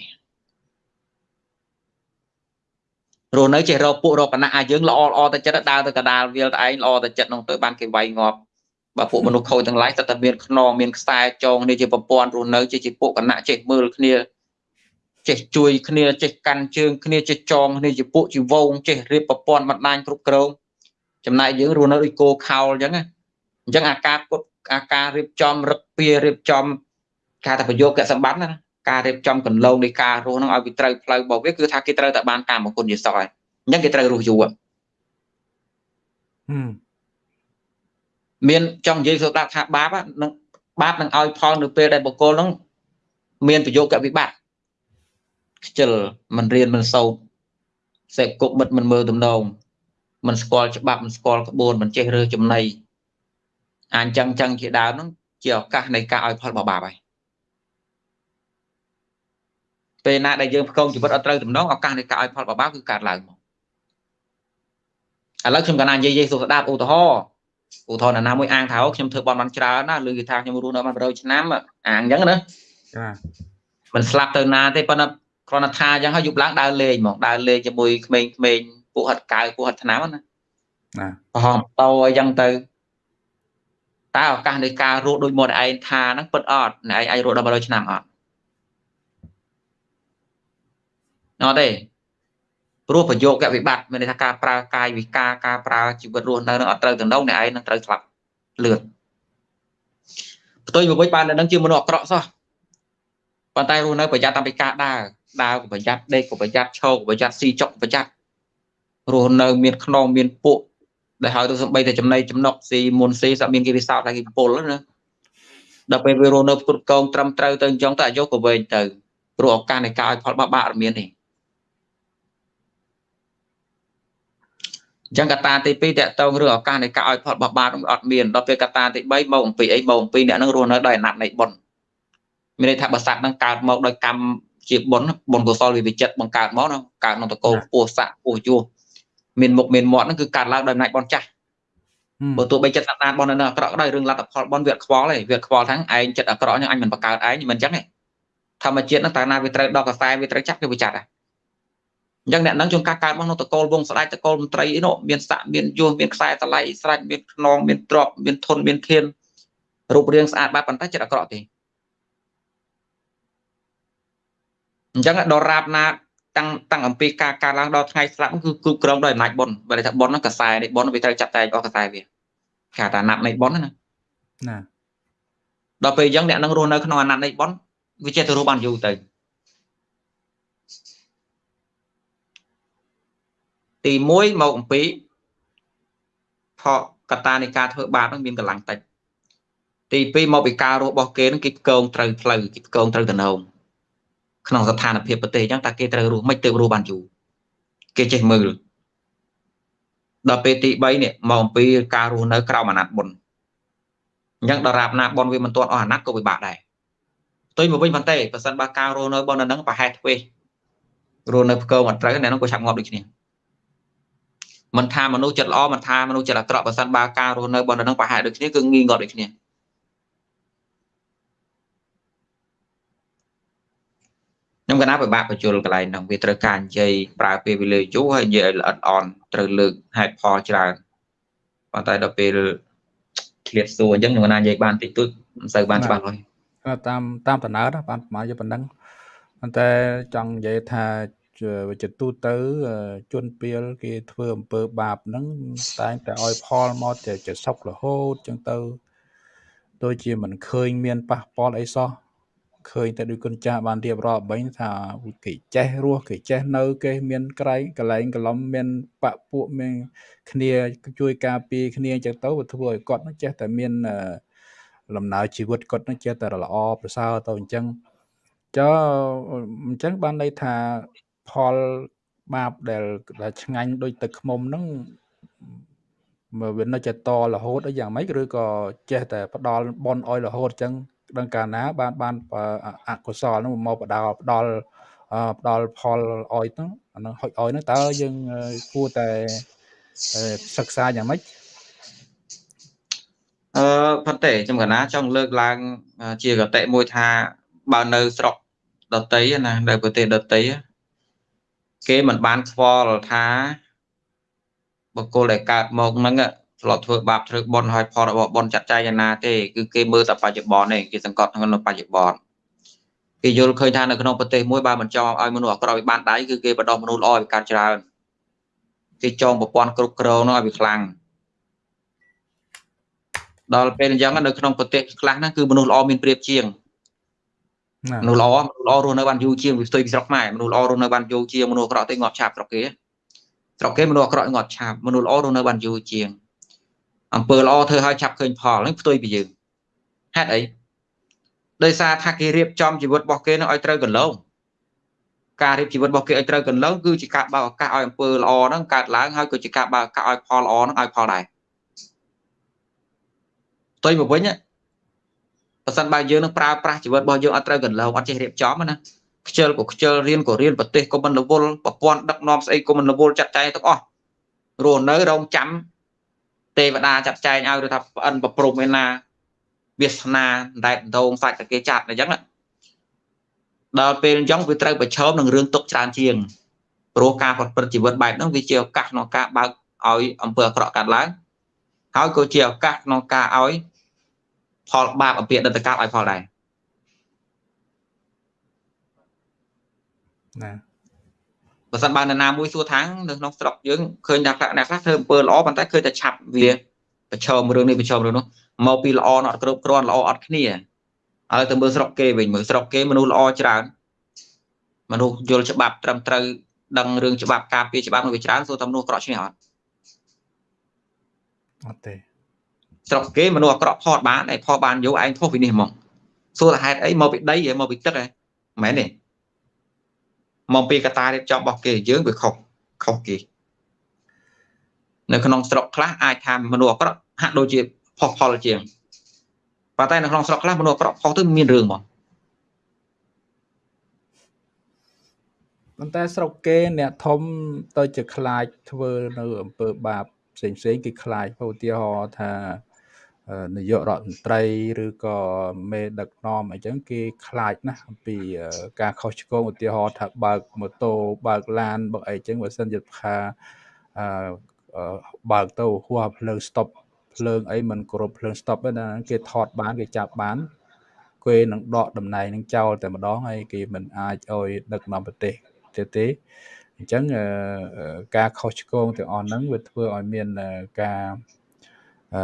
រស់នៅចេះរកពួករកកណៈអាយើងល្អល្អទៅចិត្តដើរទៅកដាលវាលតែឯងល្អទៅចិត្តនោះទៅបានគេវាយងាប់ បើពួកមនុស្សខូចទាំងឡាយតែតែមានខ្នងមានខ្សែចងនេះជាប្រព័ន្ធរស់នៅជាជាពួកកណៈចេះមើលគ្នាចេះជួយគ្នាចេះកាន់ជើងគ្នាចេះចងគ្នាជាពួកជាវងចេះរៀបប្រព័ន្ធបណ្ដាញគ្រប់គ្រងចំណែកយើងរស់នៅដូចគោខោលអញ្ចឹងអញ្ចឹងអាការពុតអាការរៀបចំរឹកពៀរៀបចំការតែប្រយោគសម្បត្តិណាការរៀបចំកន្លងនៃការរស់នឹងឲ្យវាត្រូវផ្លូវរបស់វាគឺថាគេត្រូវតែបានតាមមង្គលជាសោះហើយអញ្ចឹងគេត្រូវរស់យូរមា នចង់និយាយសូដាប់ថាបាបនឹងបាបនឹងឲ្យផលនៅពេលដែលបុគ្គលនឹងមានប្រយោគវិបត្តិខ្ជិលមិនរៀនមិនសូត្រសេពគុកមិត្តមិនមើលទំនងមិនស្គាល់ច្បាប់មិនស្គាល់ក្បួនមិនចេះរើសចំណៃអញ្ចឹងចឹងជាដើមហ្នឹងជាឱកាសនៃការឲ្យផលបបាបហើយពេលណាដែលយើងផ្គងជីវិតអត់ត្រូវទំនងឱកាសនៃការឲ្យផលបបាបគឺកើតឡើងមកឥឡូវខ្ញុំកណ្ណានិយាយយេស៊ូស្ដាប់ឧទាហរណ៍ ឧទាហរណ៍ណាមួយអាងថាខ្ញុំធ្វើបន់បានច្រើនណាឬគេថាខ្ញុំរស់នៅបាន100ឆ្នាំអាងអញ្ចឹងណាចាមិនស្លាប់ទៅណាទេប៉ុន្តែគ្រាន់តែថាអញ្ចឹងហើយយប់ឡើងដើរលេងហ្មងដើរលេងជាមួយក្មេងៗពួកហិតកៅពួកហិតឆ្នាំណាណាប្រហមតោអញ្ចឹងទៅតើឱកាសនៃការរស់ដូចមកឯងថាហ្នឹងពិតអត់អ្នកឯងអាចរស់ដល់100ឆ្នាំអត់អត់ទេ ព្រោះប្រយោគវិបត្តិមានន័យថាការប្រើកាយវិការការប្រើជីវិតរស់នៅនឹងអត់ត្រូវទៅនោះអ្នកឯងនឹងត្រូវស្លាប់លឿនផ្ទុយមកវិញបាននឹងជាមនុស្សអាក្រក់សោះប៉ុន្តែរស់នៅប្រយ័ត្នតាំងពីការដើរដើរក៏ប្រយ័ត្នដេកក៏ប្រយ័ត្នឈរក៏ប្រយ័ត្នស៊ីចុកប្រយ័ត្នរស់នៅមានខ្នងមានពួកដែលហើយទៅសំបីតែចំណៃចំណុកស៊ីមុនស៊ីសក់មានគេពិសោធន៍តែគេពុលណាដល់ពេលវារស់នៅគ្រប់កងត្រឹមត្រូវទៅអញ្ចឹងទៅអាយុក៏វែងទៅព្រោះឱកាសនៃការឲ្យផលបាក់បាក់អត់មានទេ អញ្ចឹងកត្តាទី2តកតងរឿងឱកាសនៃការឲ្យផលបបាត់អត់មានដល់ពេលកត្តាទី3មកអំពីអីមកអំពីអ្នកនឹងរស់នៅដោយអាណត្តិនៃបុណ្យមានន័យថាបើសត្វនឹងកើតមកដោយកម្មជាបុណ្យបុណ្យកុសលវាវិចិត្របង្កើតមកកើតក្នុងតកោពោះស័កពោះយោមានមុខមានមាត់ហ្នឹងគឺកើតឡើងដោយអំណាចបុណ្យចាស់បើទោះបីចិត្តសន្តានបុណ្យនៅអាក្រក់ក៏ដោយរឿងលទ្ធផលបុណ្យវាខ្វល់ឯងវាខ្វល់ទាំងឯងចិត្តអាក្រក់ហ្នឹងអញមិនបង្កើតឯងមិនអញ្ចឹងទេធម្មជាតិហ្នឹងតាណាវាត្រូវដល់កសែវាត្រូវចាប់គេវិចាត់ដែរ អញ្ចឹងអ្នកនឹងជួនកាលកើតមកក្នុងតកូលវងស្ដេចតកូលមន្ត្រីអីនោះមានស័កមានយោមានខ្សែតឡៃស្រាច់មានខ្នងមានទ្រពមានធនមានខៀនរូបរាងស្អាតបែបប៉ុន្តែចិត្តអាក្រក់ទេអញ្ចឹងដរាបណាតាំងតាំងអំពីការកើតឡើងដល់ថ្ងៃស្លាប់គឺគ្រប់គ្រងដោយអំណាចបុណ្យបើថាបុណ្យហ្នឹងកសែនេះបុណ្យវាត្រូវចាត់តែងអស់កសែវាគេថាអាណត្តិនៃបុណ្យណាណាដល់ពេលអញ្ចឹងអ្នកនឹងរស់នៅក្នុងអាណត្តិនៃបុណ្យវាចេះទៅរស់បានយូរទៅ ទី1មកអំពីផលកតានៃការធ្វើបាបហ្នឹងមានកម្លាំងតិចទី2មកពីការរស់របស់គេហ្នឹងគេកងត្រូវផ្លូវគេកងត្រូវតំណងក្នុងស្ថានភាពប្រទេសអញ្ចឹងតើគេត្រូវរស់មិនទៅរស់បានយូរគេចេះមើលដល់ពេលទី3នេះមកអំពីការរស់នៅក្រោមអាណត្តិបុណ្យអញ្ចឹងដល់រាបណាបុណ្យវាមិនទាន់អស់អាណត្តិក៏ពិបាកដែរផ្ទុយមកវិញប៉ុន្តែបើសិនបើការរស់នៅបុណ្យនៅហ្នឹងប្រហែលទ្វេរស់នៅផ្គងអត់ត្រូវអ្នកនោះក៏ឆាប់ងាប់ដូចគ្នា មិនថាមនុស្សចិត្តល្អមិនថាមនុស្សចិត្តអាក្រក់បើសិនបើការរស់នៅបុណ្យនៅហ្នឹងប្រហែលដូចគ្នាគឺងាយងាប់ដូចគ្នាខ្ញុំកណាពិបាកបញ្ជុលកន្លែងហ្នឹងវាត្រូវការនិយាយប្រើពេលវេលាយូរហើយនិយាយឲ្យល្អិតអន់ត្រូវលើកហេតុផលច្រើនប៉ុន្តែដល់ពេលឃ្លាតសួរអញ្ចឹងខ្ញុំកណានិយាយបានតិចតួចមិនសូវបានច្បាស់លាស់តាមតាមតំណើរបានប្រហែលជាប៉ុណ្ណឹងប៉ុន្តែចង់និយាយថា ជាទូទៅជនពៀលគេធ្វើអំពើបាបហ្នឹងតែងតែឲ្យផលមកតែជាសុខរហូតចឹងទៅដូចជាមិនឃើញមានប៉ះពាល់អីសោះឃើញតែដូចគុណចាស់បានរៀបរាប់មិញថាគេចេះរស់គេចេះនៅគេមានក្រែងកលែងកលំមានបពពួកមានគ្នាជួយការពារគ្នាអញ្ចឹងទៅវាធ្វើឲ្យគាត់នឹងចេះតែមានលំណើរជីវិតគាត់នឹងចេះតែល្អប្រសើរទៅអញ្ចឹងចុះអញ្ចឹងបានន័យថា ផលបាបដែលដែលឆ្ងាញ់ដូចទឹកខ្មុំហ្នឹងមើលវានៅចេះតរហូតអីយ៉ាងម៉េចឬក៏ចេះតែផ្ដាល់បនអោយរហូតអញ្ចឹងដឹងកាលណា បានបានអកុសលហ្នឹងមកផ្ដាល់ផ្ដាល់ផ្ដាល់ផលអោយហ្នឹងអានឹងហុចអោយហ្នឹងតើយើងគួរតែសិក្សាយ៉ាងម៉េចអឺប៉ុន្តែខ្ញុំកណាចង់លើកឡើង ជាកតិមួយថាបើនៅស្រុកដតីណានៅប្រទេសដតី គេមិនបានស្គាល់ថាបុគ្គលដែលកើតមកហ្នឹងធ្លាប់ធ្វើបាបធ្វើបុណ្យហើយផលរបស់បុណ្យចាត់ចែងយ៉ាងណាទេគឺគេមើលតែបច្ចុប្បន្នទេគេសង្កត់ក្នុងបច្ចុប្បន្នគេយល់ឃើញថានៅក្នុងប្រទេសមួយបើមិនចង់ឲ្យមនុស្សអាក្រក់វាបានដៃគឺគេបដោះមនុស្សល្អឲ្យកើតច្រើនគេចងប្រព័ន្ធគ្រប់គ្រងនោះឲ្យវាខ្លាំងដល់ពេលអញ្ចឹងនៅក្នុងប្រទេសខ្លះហ្នឹងគឺមនុស្សល្អមានប្រៀបជាង មនុស្សល្អមនុស្សល្អរស់នៅបានយូរជាងវាផ្ទុយពីស្រុកខ្មែរមនុស្សល្អរស់នៅបានយូរជាងមនុស្សអាក្រក់ទេងាប់ឆាប់ស្រុកគេស្រុកគេមនុស្សអាក្រក់ងាប់ឆាប់មនុស្សល្អរស់នៅបានយូរជាងអំពើល្អធ្វើឲ្យឆាប់ឃើញផលហ្នឹងផ្ទុយពីយើងហេតុអីដោយសារថាគេរៀបចំជីវិតរបស់គេនឹងឲ្យត្រូវកន្លងការរៀបជីវិតរបស់គេឲ្យត្រូវកន្លងគឺជាការបើកឱកាសឲ្យអំពើល្អហ្នឹងកើតឡើងហើយក៏ជាការបើកឱកាសឲ្យផលល្អហ្នឹងឲ្យផលដែរផ្ទុយមកវិញ បើសិនបើយើងនឹងប្រើប្រាស់ជីវិតរបស់យើងអត់ត្រូវកន្លងអត់ចេះរៀបចំណាខ្ជិលក៏ខ្ជិលរៀនក៏រៀនប្រទេសក៏មិនរវល់ប្រព័ន្ធដឹកនាំស្អីក៏មិនរវល់ចាត់ចែងទាំងអស់រស់នៅរងចាំទេវតាចាត់ចែងឲ្យឬថាប្អិនប្រព្រំឯណាវាសនាដែតដងសាច់តែគេចាត់អញ្ចឹងដល់ពេលអញ្ចឹងវាត្រូវប្រឈមនឹងរឿងទុកច្រើនជាងព្រោះការប្រព្រឹត្តជីវិតបែបហ្នឹងវាជាឱកាសក្នុងការបើកឲ្យអំពើអាក្រក់កើតឡើងហើយក៏ជាឱកាសក្នុងការឲ្យ ផលបាបអំពីអតីតកាលឲ្យផលដែរណាបើសិនបើនរណាមួយសួរថាងនៅក្នុងស្រុកយើងឃើញថាអ្នកខ្លះធ្វើអំពើល្អប៉ុន្តែឃើញតែឆាប់វាប្រឈមរឿងនេះប្រឈមរឿងនោះមកពីល្អអត់គ្រប់គ្រាន់ល្អអត់គ្នាហើយទៅមើលស្រុកគេវិញមើលស្រុកគេមនុស្សល្អច្រើនមនុស្សយល់ច្បាប់ត្រឹមត្រូវដឹងរឿងច្បាប់ការពារច្បាប់នោះវាច្រើនសួរថាមនុស្សក្រក់ឈ្នះអត់អត់ទេ ស្រុកគេមនុស្សអាក្រក់ផតបានឯផតបានយកឯងធុសពីនេះហ្មងសួរថាហេតុអីមកពីដីហ៎មកពីទឹកហ៎មែនទេមកពីកតារៀបចំរបស់គេយើងវាខុសខុសគេនៅក្នុងស្រុកខ្លះអាចថាមនុស្សអាក្រក់ហាក់ដូចជាផុសផលជាងប៉ុន្តែនៅក្នុងស្រុកខ្លះមនុស្សអាក្រក់ផុសទៅមានរឿងហ្មងប៉ុន្តែស្រុកគេអ្នកធំទៅជាខ្លាចធ្វើនៅអំពើបាបផ្សេងផ្សេងគេខ្លាចឧទាហរណ៍ថា នាយករដ្ឋមន្ត្រីឬក៏មេដឹកនាំអីចឹងគេខ្លាចណាស់អំពីការខុសឆ្គងឧទាហរណ៍ថាបើកម៉ូតូបើកឡានបើកអីចឹងបើសិនជាថាបើកទៅហួសភ្លើង stop ភ្លើងអីមិនគោរពភ្លើង stop ទេណាគេថតបានគេចាប់បានគេនឹងដកតំណែងនឹងចោលតែម្ដងហើយគេមិនអាចឲ្យដឹកនាំប្រទេសទៀតទេអញ្ចឹងការខុសឆ្គងទាំងអស់ហ្នឹងវាធ្វើឲ្យមានការអឺ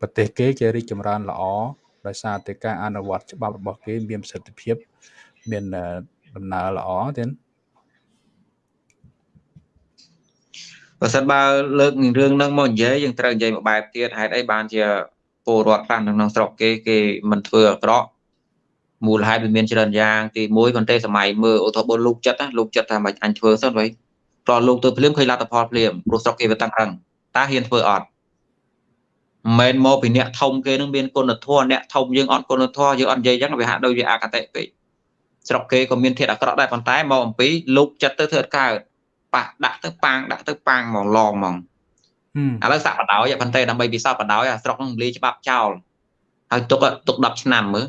ប្រទេសគេគេរីកចម្រើនល្អដោយសារតែការអនុវត្តច្បាប់របស់គេមានប្រសិទ្ធភាព មានដំណើរល្អទៀតបើសិនបើលើកនឹងរឿងហ្នឹងមកនិយាយយើងត្រូវនិយាយមួយបែបទៀតហេតុអីបានជាពលរដ្ឋខ្លះនៅក្នុងស្រុកគេគេមិនធ្វើអាក្រក់មូលហេតុវាមានច្រើនយ៉ាងទី1ប៉ុន្តែសម័យមើលឧទាហរណ៍លោកចិត្តណាលោកចិត្តថាមិនអញធ្វើសិនវិញព្រោះលោកទៅភ្លាមឃើញលទ្ធផលភ្លាមព្រោះស្រុកគេវាតឹងរឹងតើហ៊ានធ្វើអត់ មិនមែនមកពីអ្នកធំគេនឹងមានគុណធម៌អ្នកធំយើងអត់គុណធម៌យើងអត់និយាយអញ្ចឹងវាហាក់ដូចជាអកតេពេកស្រុកគេក៏មានធាតុអាក្រក់ដែរប៉ុន្តែមកអំពីលោកចិត្តទៅធ្វើកើតប៉ះដាក់ទៅប៉ាងដាក់ទៅប៉ាងហ្មងឡងហ្មងឥឡូវសាក់បដ ாய் ប៉ុន្តែដើម្បីពិសោធន៍បដ ாய் អាស្រុកនឹងលាច្បាប់ចោលហើយទុកទុក10ឆ្នាំមើល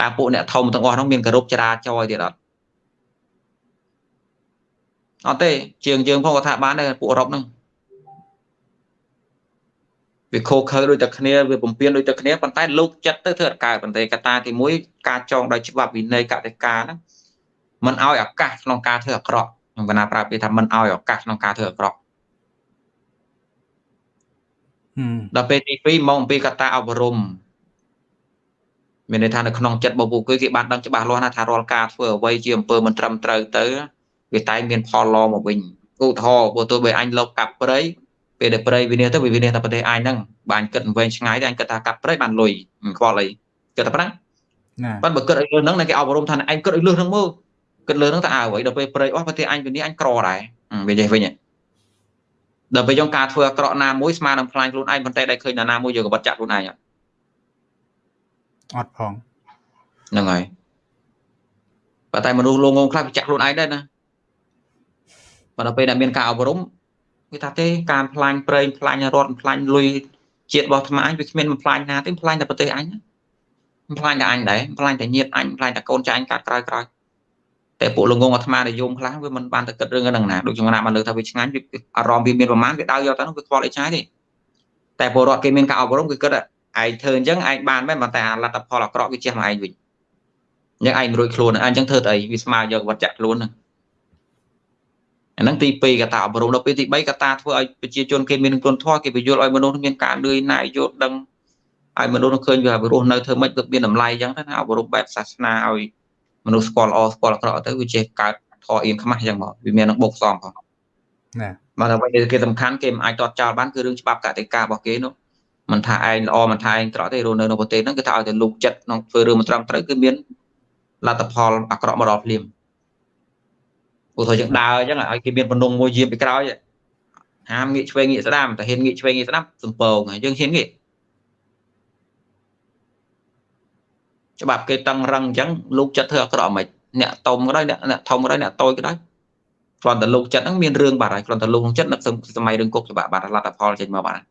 តើពួកអ្នកធំទាំងអស់ហ្នឹងមានគោរពចរាចរណ៍ទៀតអត់អត់ទេជាងយើងផងក៏ថាបានដែរពួកអឺរ៉ុបហ្នឹង វាខូខើដូចតែគ្នាវាពំពេញដូចតែគ្នាប៉ុន្តែលោកចិត្តទៅធ្វើអត់កើតប៉ុន្តែកត្តាទី1ការចងដោយច្បាប់វិន័យកតិកាហ្នឹងมันឲ្យឱកាសក្នុងការធ្វើអាក្រក់ខ្ញុំកណាប្រាប់គេថាมันឲ្យឱកាសក្នុងការធ្វើអាក្រក់ដល់ពេលទី2មកអំពីកត្តាអប់រំមានន័យថានៅក្នុងចិត្តរបស់ពួកគេគេបានដឹងច្បាស់លាស់ណាស់ថារាល់ការធ្វើអ្វីជាអំពើមិនត្រឹមត្រូវទៅវាតែមានផលល្អមកវិញឧទាហរណ៍បើទោះបីអញលបកាប់ព្រៃ ពេលដែលព្រៃវិនិច្ឆ័យទៅវាវិនិច្ឆ័យតែប្រទេសអញហ្នឹងបានគិតវែងឆ្ងាយតែអញគិតថាកាប់ព្រៃបានលុយខ្វល់អីគិតតែប៉ុណ្ណាណាប៉ុន្តែបើគិតឲ្យលឿនហ្នឹងគេអប់រំថាអញគិតឲ្យលឿនហ្នឹងមើលគិតលឿនហ្នឹងតើអើអ្វីដល់ពេលព្រៃអស់ប្រទេសអញវិនិច្ឆ័យអញក្រដែរវាចេះវិញដល់ពេលយើងការធ្វើអាក្រក់ណាមួយស្មើនឹងផ្លាញ់ខ្លួនឯងប៉ុន្តែដែលឃើញណាមួយយើងក៏បាត់ចាក់ខ្លួនឯងអត់អត់ផងហ្នឹងហើយប៉ុន្តែមនុស្សលងងខ្លះវាចាក់ខ្លួនឯងដែរណាប៉ុន្តែពេលដែលមានការអប់រំ គេថាទេការផ្លាញ់ប្រេងផ្លាញ់រត់ផ្លាញ់លុយជាតិរបស់ថ្មអញវាគ្មានបំផ្លាញណាទេផ្លាញ់តែប្រទេសអញបំផ្លាញតែអញដែរផ្លាញ់តែញាតអញផ្លាញ់តែកូនចៅអញកាត់ក្រោយក្រោយតែពួកលងងអាត្មានិយមខ្លះវាមិនបានទៅគិតរឿងហ្នឹងណាដូចខ្ញុំណាបានលើថាវាឆ្ងាញ់អារម្មណ៍វាមានប្រមាណវាដៅយកទៅនោះវាខ្វល់អីឆ្ងាយទេតែពលរដ្ឋគេមានការអប់រំគឺគិតឯងធ្វើអញ្ចឹងឯងបានមែនប៉ុន្តែអាលទ្ធផលអាក្រក់វាជះមកឯងវិញអញ្ចឹងឯងរួចខ្លួនអញ្ចឹងធ្វើទៅអីវាស្មើយកវត្តចាក់ខ្លួនហ្នឹង អាហ្នឹងទី2កតាអប់រំដល់ពេលទី3កតាធ្វើឲ្យប្រជាជនគេមានគុណធម៌គេបញ្យល់ឲ្យមនុស្សមានការលឿនណាយយល់ដឹងឲ្យមនុស្សឃើញវារស់នៅធ្វើម៉េចទៅមានតម្លៃអញ្ចឹងណាអប់រំបែបសាសនាឲ្យមនុស្សស្គាល់ល្អស្គាល់អាក្រក់ទៅវាចេះកើតធေါ်អៀនខ្មាស់អញ្ចឹងមកវាមាននឹងបុកសំផងណាមកតែអ្វីគេសំខាន់គេមិនអាចតតចោលបានគឺរឿងច្បាប់កតិការបស់គេនោះមិនថាឯងល្អមិនថាឯងត្រក់ទេរស់នៅក្នុងប្រទេសហ្នឹងគឺថាឲ្យតែលោកចិត្តក្នុងធ្វើរឿងមិនត្រឹមត្រូវគឺមានលទ្ធផលអាក្រក់មកដល់ភ្លាម ឧទាហរណ៍យើងដើរអញ្ចឹងឲ្យគេមានបំណងមួយយាមពីក្រោយហាមងាកឆ្វេងងាកស្ដាំតែហ៊ានងាកឆ្វេងងាកស្ដាំសំពងយើងហ៊ានងាកច្បាប់គេតឹងរឹងអញ្ចឹងលោកចិត្តធ្វើអាក្រក់មិនអ្នកតុំក៏ដោយអ្នកធំក៏ដោយអ្នកតូចក៏ដោយគ្រាន់តែលោកចិត្តហ្នឹងមានរឿងបាត់ហើយគ្រាន់តែលោកក្នុងចិត្តនឹកសម័យរឿងគុកច្បាប់បាត់លទ្ធផលចេញមកបាត់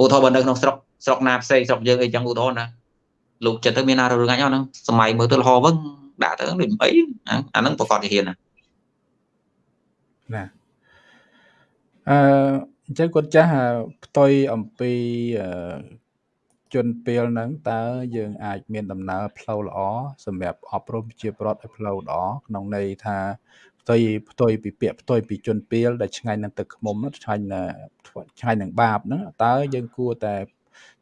ឧទាហរណ៍បើនៅក្នុងស្រុកស្រុកណាផ្សេងស្រុកយើងអីចឹងឧទាហរណ៍ណាលោកចិត្តទៅមានណារឿងអញអត់ហ្នឹងសម័យមើលទៅលហវឹងដាក់ទៅដូចអីអាហ្នឹងប្រកាសជាហ៊ានណា ណាអឺអញ្ចឹងគាត់ចាស់ផ្ទុយអំពីជនពេលហ្នឹងតើយើងអាចមានដំណើរផ្លូវល្អសម្រាប់អប់រំជាប្រដ្ឋឲ្យផ្លូវល្អក្នុងន័យថាផ្ទុយផ្ទុយពីពាក្យផ្ទុយពីជនពេលដែលឆ្ងាញ់នឹងទឹកខ្មុំឆ្ងាញ់ឆ្ងាញ់នឹងបាបហ្នឹងតើយើងគួរតែ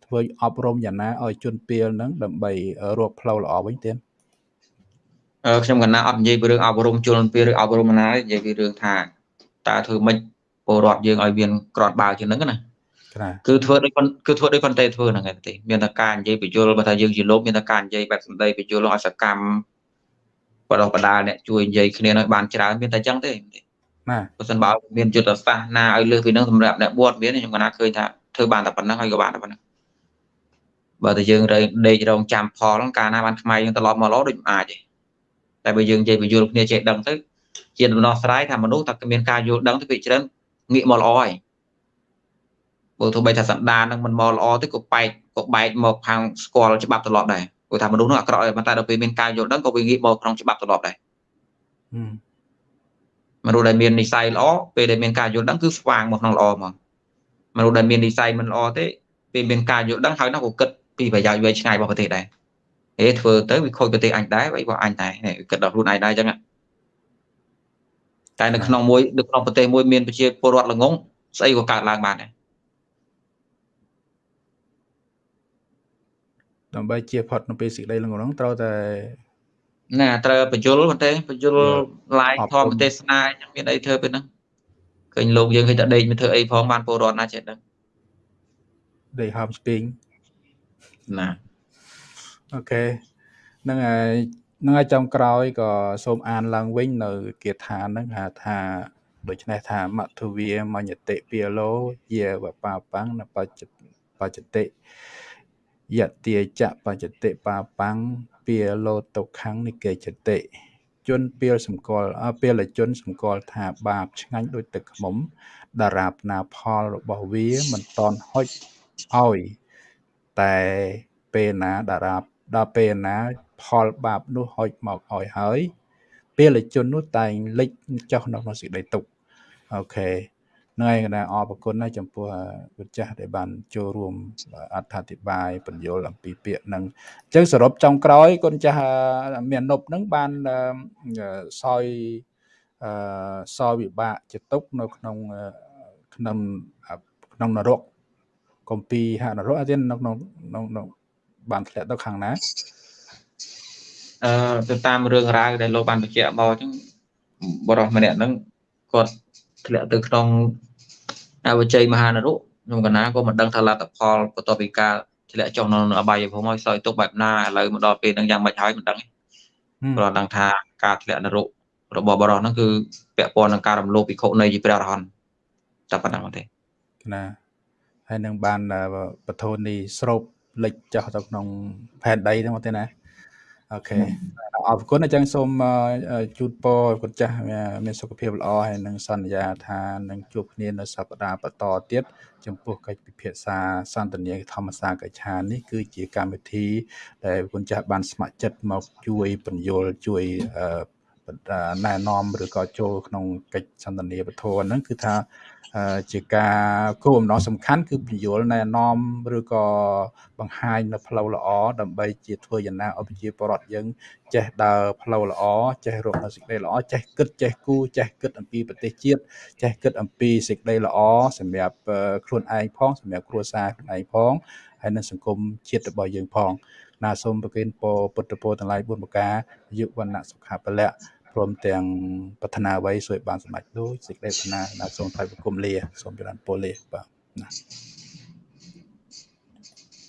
ធ្វើអប់រំយ៉ាងណាឲ្យជនពេលហ្នឹងដើម្បីរកផ្លូវល្អវិញទៀតអឺខ្ញុំកណាអត់និយាយពីរឿងអប់រំជនពេលឬអប់រំណានិយាយពីរឿងថា តើធ្វើម៉េចពលរដ្ឋយើងឲ្យមានក្រាន់បើជាងហ្នឹងណាណាគឺធ្វើដូចប៉ុនគឺធ្វើដូចប៉ុន្តែធ្វើហ្នឹងឯងទេមានតែការនិយាយបញ្យលបើថាយើងជាលោកមានតែការនិយាយបែបសម្ដីបញ្យលឲ្យសកម្មបដោះបដាលអ្នកជួយនិយាយគ្នាឲ្យបានច្រើនមានតែអញ្ចឹងទេណាបើសិនបើមានយុទ្ធសាស្ត្រណាឲ្យលើសពីហ្នឹងសម្រាប់អ្នកបួតមានខ្ញុំក៏ណាឃើញថាធ្វើបានតែប៉ុណ្ណឹងហើយក៏បានតែប៉ុណ្ណឹងបើតែយើងរែងដេករងចាំផលហ្នឹងកាលណាបានខ្មែរយើងត្រឡប់មកល្អដូចមិនអាចទេតែបើយើងនិយាយបញ្យលគ្នាចេះដឹងទៅ ជាដំណោះស្រាយថាមនុស្សតែមានការយល់ដឹងទៅពីច្រើនងាកមកល្អហើយបើទោះបីថាសន្តាននឹងមិនមកល្អទេក៏បែកក៏បែកមកខាងស្គាល់ច្បាប់ត្រឡប់ដែរព្រោះថាមនុស្សនោះអាក្រក់ហើយប៉ុន្តែដល់ពេលមានការយល់ដឹងក៏វាងាកមកក្នុងច្បាប់ត្រឡប់ដែរមនុស្សដែលមាននិស័យល្អពេលដែលមានការយល់ដឹងគឺស្វាងមកក្នុងល្អហ្មងមនុស្សដែលមាននិស័យមិនល្អទេពេលមានការយល់ដឹងហើយនោះក៏គិតពីប្រយោជន៍វែងឆ្ងាយរបស់ប្រទេសដែរហេធ្វើទៅវាខូចប្រទេសអញដែរ vậy របស់អញដែរគិតដល់ខ្លួនឯងដែរអញ្ចឹង តែនៅក្នុងមួយនៅក្នុងប្រទេសមួយមានប្រជាពលរដ្ឋល្ងងស្អីក៏កើតឡើងបានដែរដើម្បីជាផុតនៅពេលសេចក្តីល្ងងហ្នឹងត្រូវតែណាត្រូវបញ្យលប៉ុន្តែបញ្យលឡាយធម្មទេសនាអញ្ចឹងមានអីធ្វើពេលហ្នឹងឃើញលោកយើងឃើញតែដេកមិនធ្វើអីផងបានពលរដ្ឋណាចេះដឹងដេកហោមស្ពីងណាអូខេហ្នឹងហើយហ្នឹងហើយចំក្រោយក៏សូមអានឡើងវិញនៅគាថាហ្នឹងហៅថាដូច្នេះថាមធវាមញ្ញតិពាលោយាវបាបាំងនបច្ចបច្ចតិយទាចបច្ចតិបាបាំងពាលោតុខੰនិកេចតិជនពៀលសម្គាល់ពៀលជនសម្គាល់ថាបាបឆ្ងាញ់ដូចទឹកខ្មុំតារាបណាផលរបស់វាមិនតន់ហុចឲ្យតែពេលណាតារាបដល់ពេលណា ផលបាបនោះហុចមកឲ្យហើយ ពេលជននោះតែងលិចចុះនៅក្នុងសេចក្តីទុក្ខអូខេហ្នឹងហើយណាអរគុណណាស់ចំពោះពុទ្ធចាស់ដែលបានចូលរួមអត្ថាធិប្បាយបញ្យលអំពីពាក្យហ្នឹងអញ្ចឹងសរុបចុងក្រោយគុណចាស់មាននប់ហ្នឹងបានសោយអឺសោយវិបាកចតុកនៅក្នុងក្នុងក្នុងនរកកំពីហនរកអត់ទេនៅក្នុងក្នុងបានធ្លាក់ទៅខាងណា អឺទៅតាមរឿងរ៉ាវដែលលោកបានបញ្ជាក់មកអញ្ចឹងបរិសម្នាក់ហ្នឹងគាត់ធ្លាក់ទៅក្នុងអវជ័យមហានរុខ្ញុំកណាក៏មិនដឹងថាលទ្ធផលបន្ទាប់ពីការធ្លាក់ចុះនៅអបាយភូមិហើយសោយទុកបែបណាឥឡូវមកដល់ពេលហ្នឹងយ៉ាងម៉េចហើយមិនដឹងព្រោះដឹងថាការធ្លាក់នរុរបស់បរិសហ្នឹងគឺពាក់ព័ន្ធនឹងការរំលោភពិខុនៃជាព្រះរហន្តតែប៉ុណ្ណឹងទេណាហើយនឹងបានបធូនីស្រូបលិចចុះទៅក្នុងផែនដីហ្នឹងមកទេណា អូខេអរគុណអញ្ចឹងសូមជូនពរគុណចាស់មានសុខភាពល្អហើយនឹងសន្យាថានឹងជួបគ្នានៅសប្តាហ៍បន្តទៀតចំពោះកិច្ចពិភាក្សាសន្ទនាធម្មសាកច្ឆាននេះគឺជាកម្មវិធីដែលគុណចាស់បានស្ម័គ្រចិត្តមកជួយបញ្យលជួយណែនាំឬក៏ចូលក្នុងកិច្ចសន្ទនាពធហ្នឹងគឺថា ជាការគោលបំណងសំខាន់គឺពន្យល់ណែនាំឬក៏បង្ហាញនៅផ្លូវល្អដើម្បីជាធ្វើយ៉ាងណាឲ្យប្រជាពលរដ្ឋយើងចេះដើរផ្លូវល្អចេះរកនៅសេចក្តីល្អចេះគិតចេះគូចេះគិតអំពីប្រទេសជាតិចេះគិតអំពីសេចក្តីល្អសម្រាប់ខ្លួនឯងផងសម្រាប់គ្រួសារខ្លួនឯងផងហើយនិងសង្គមជាតិរបស់យើងផងណាសូមប្រគេនពរពុទ្ធពរទាំងឡាយ4ប្រការយុវណ្ណៈសុខៈពលៈ ព្រមទាំងប្រាថ្នាអ្វីសូមបានសម្រេចដូចសេចក្តីប្រាថ្នាណាសូមថ្លែងបង្គំលាសូមចរន្តពលលាបាទណា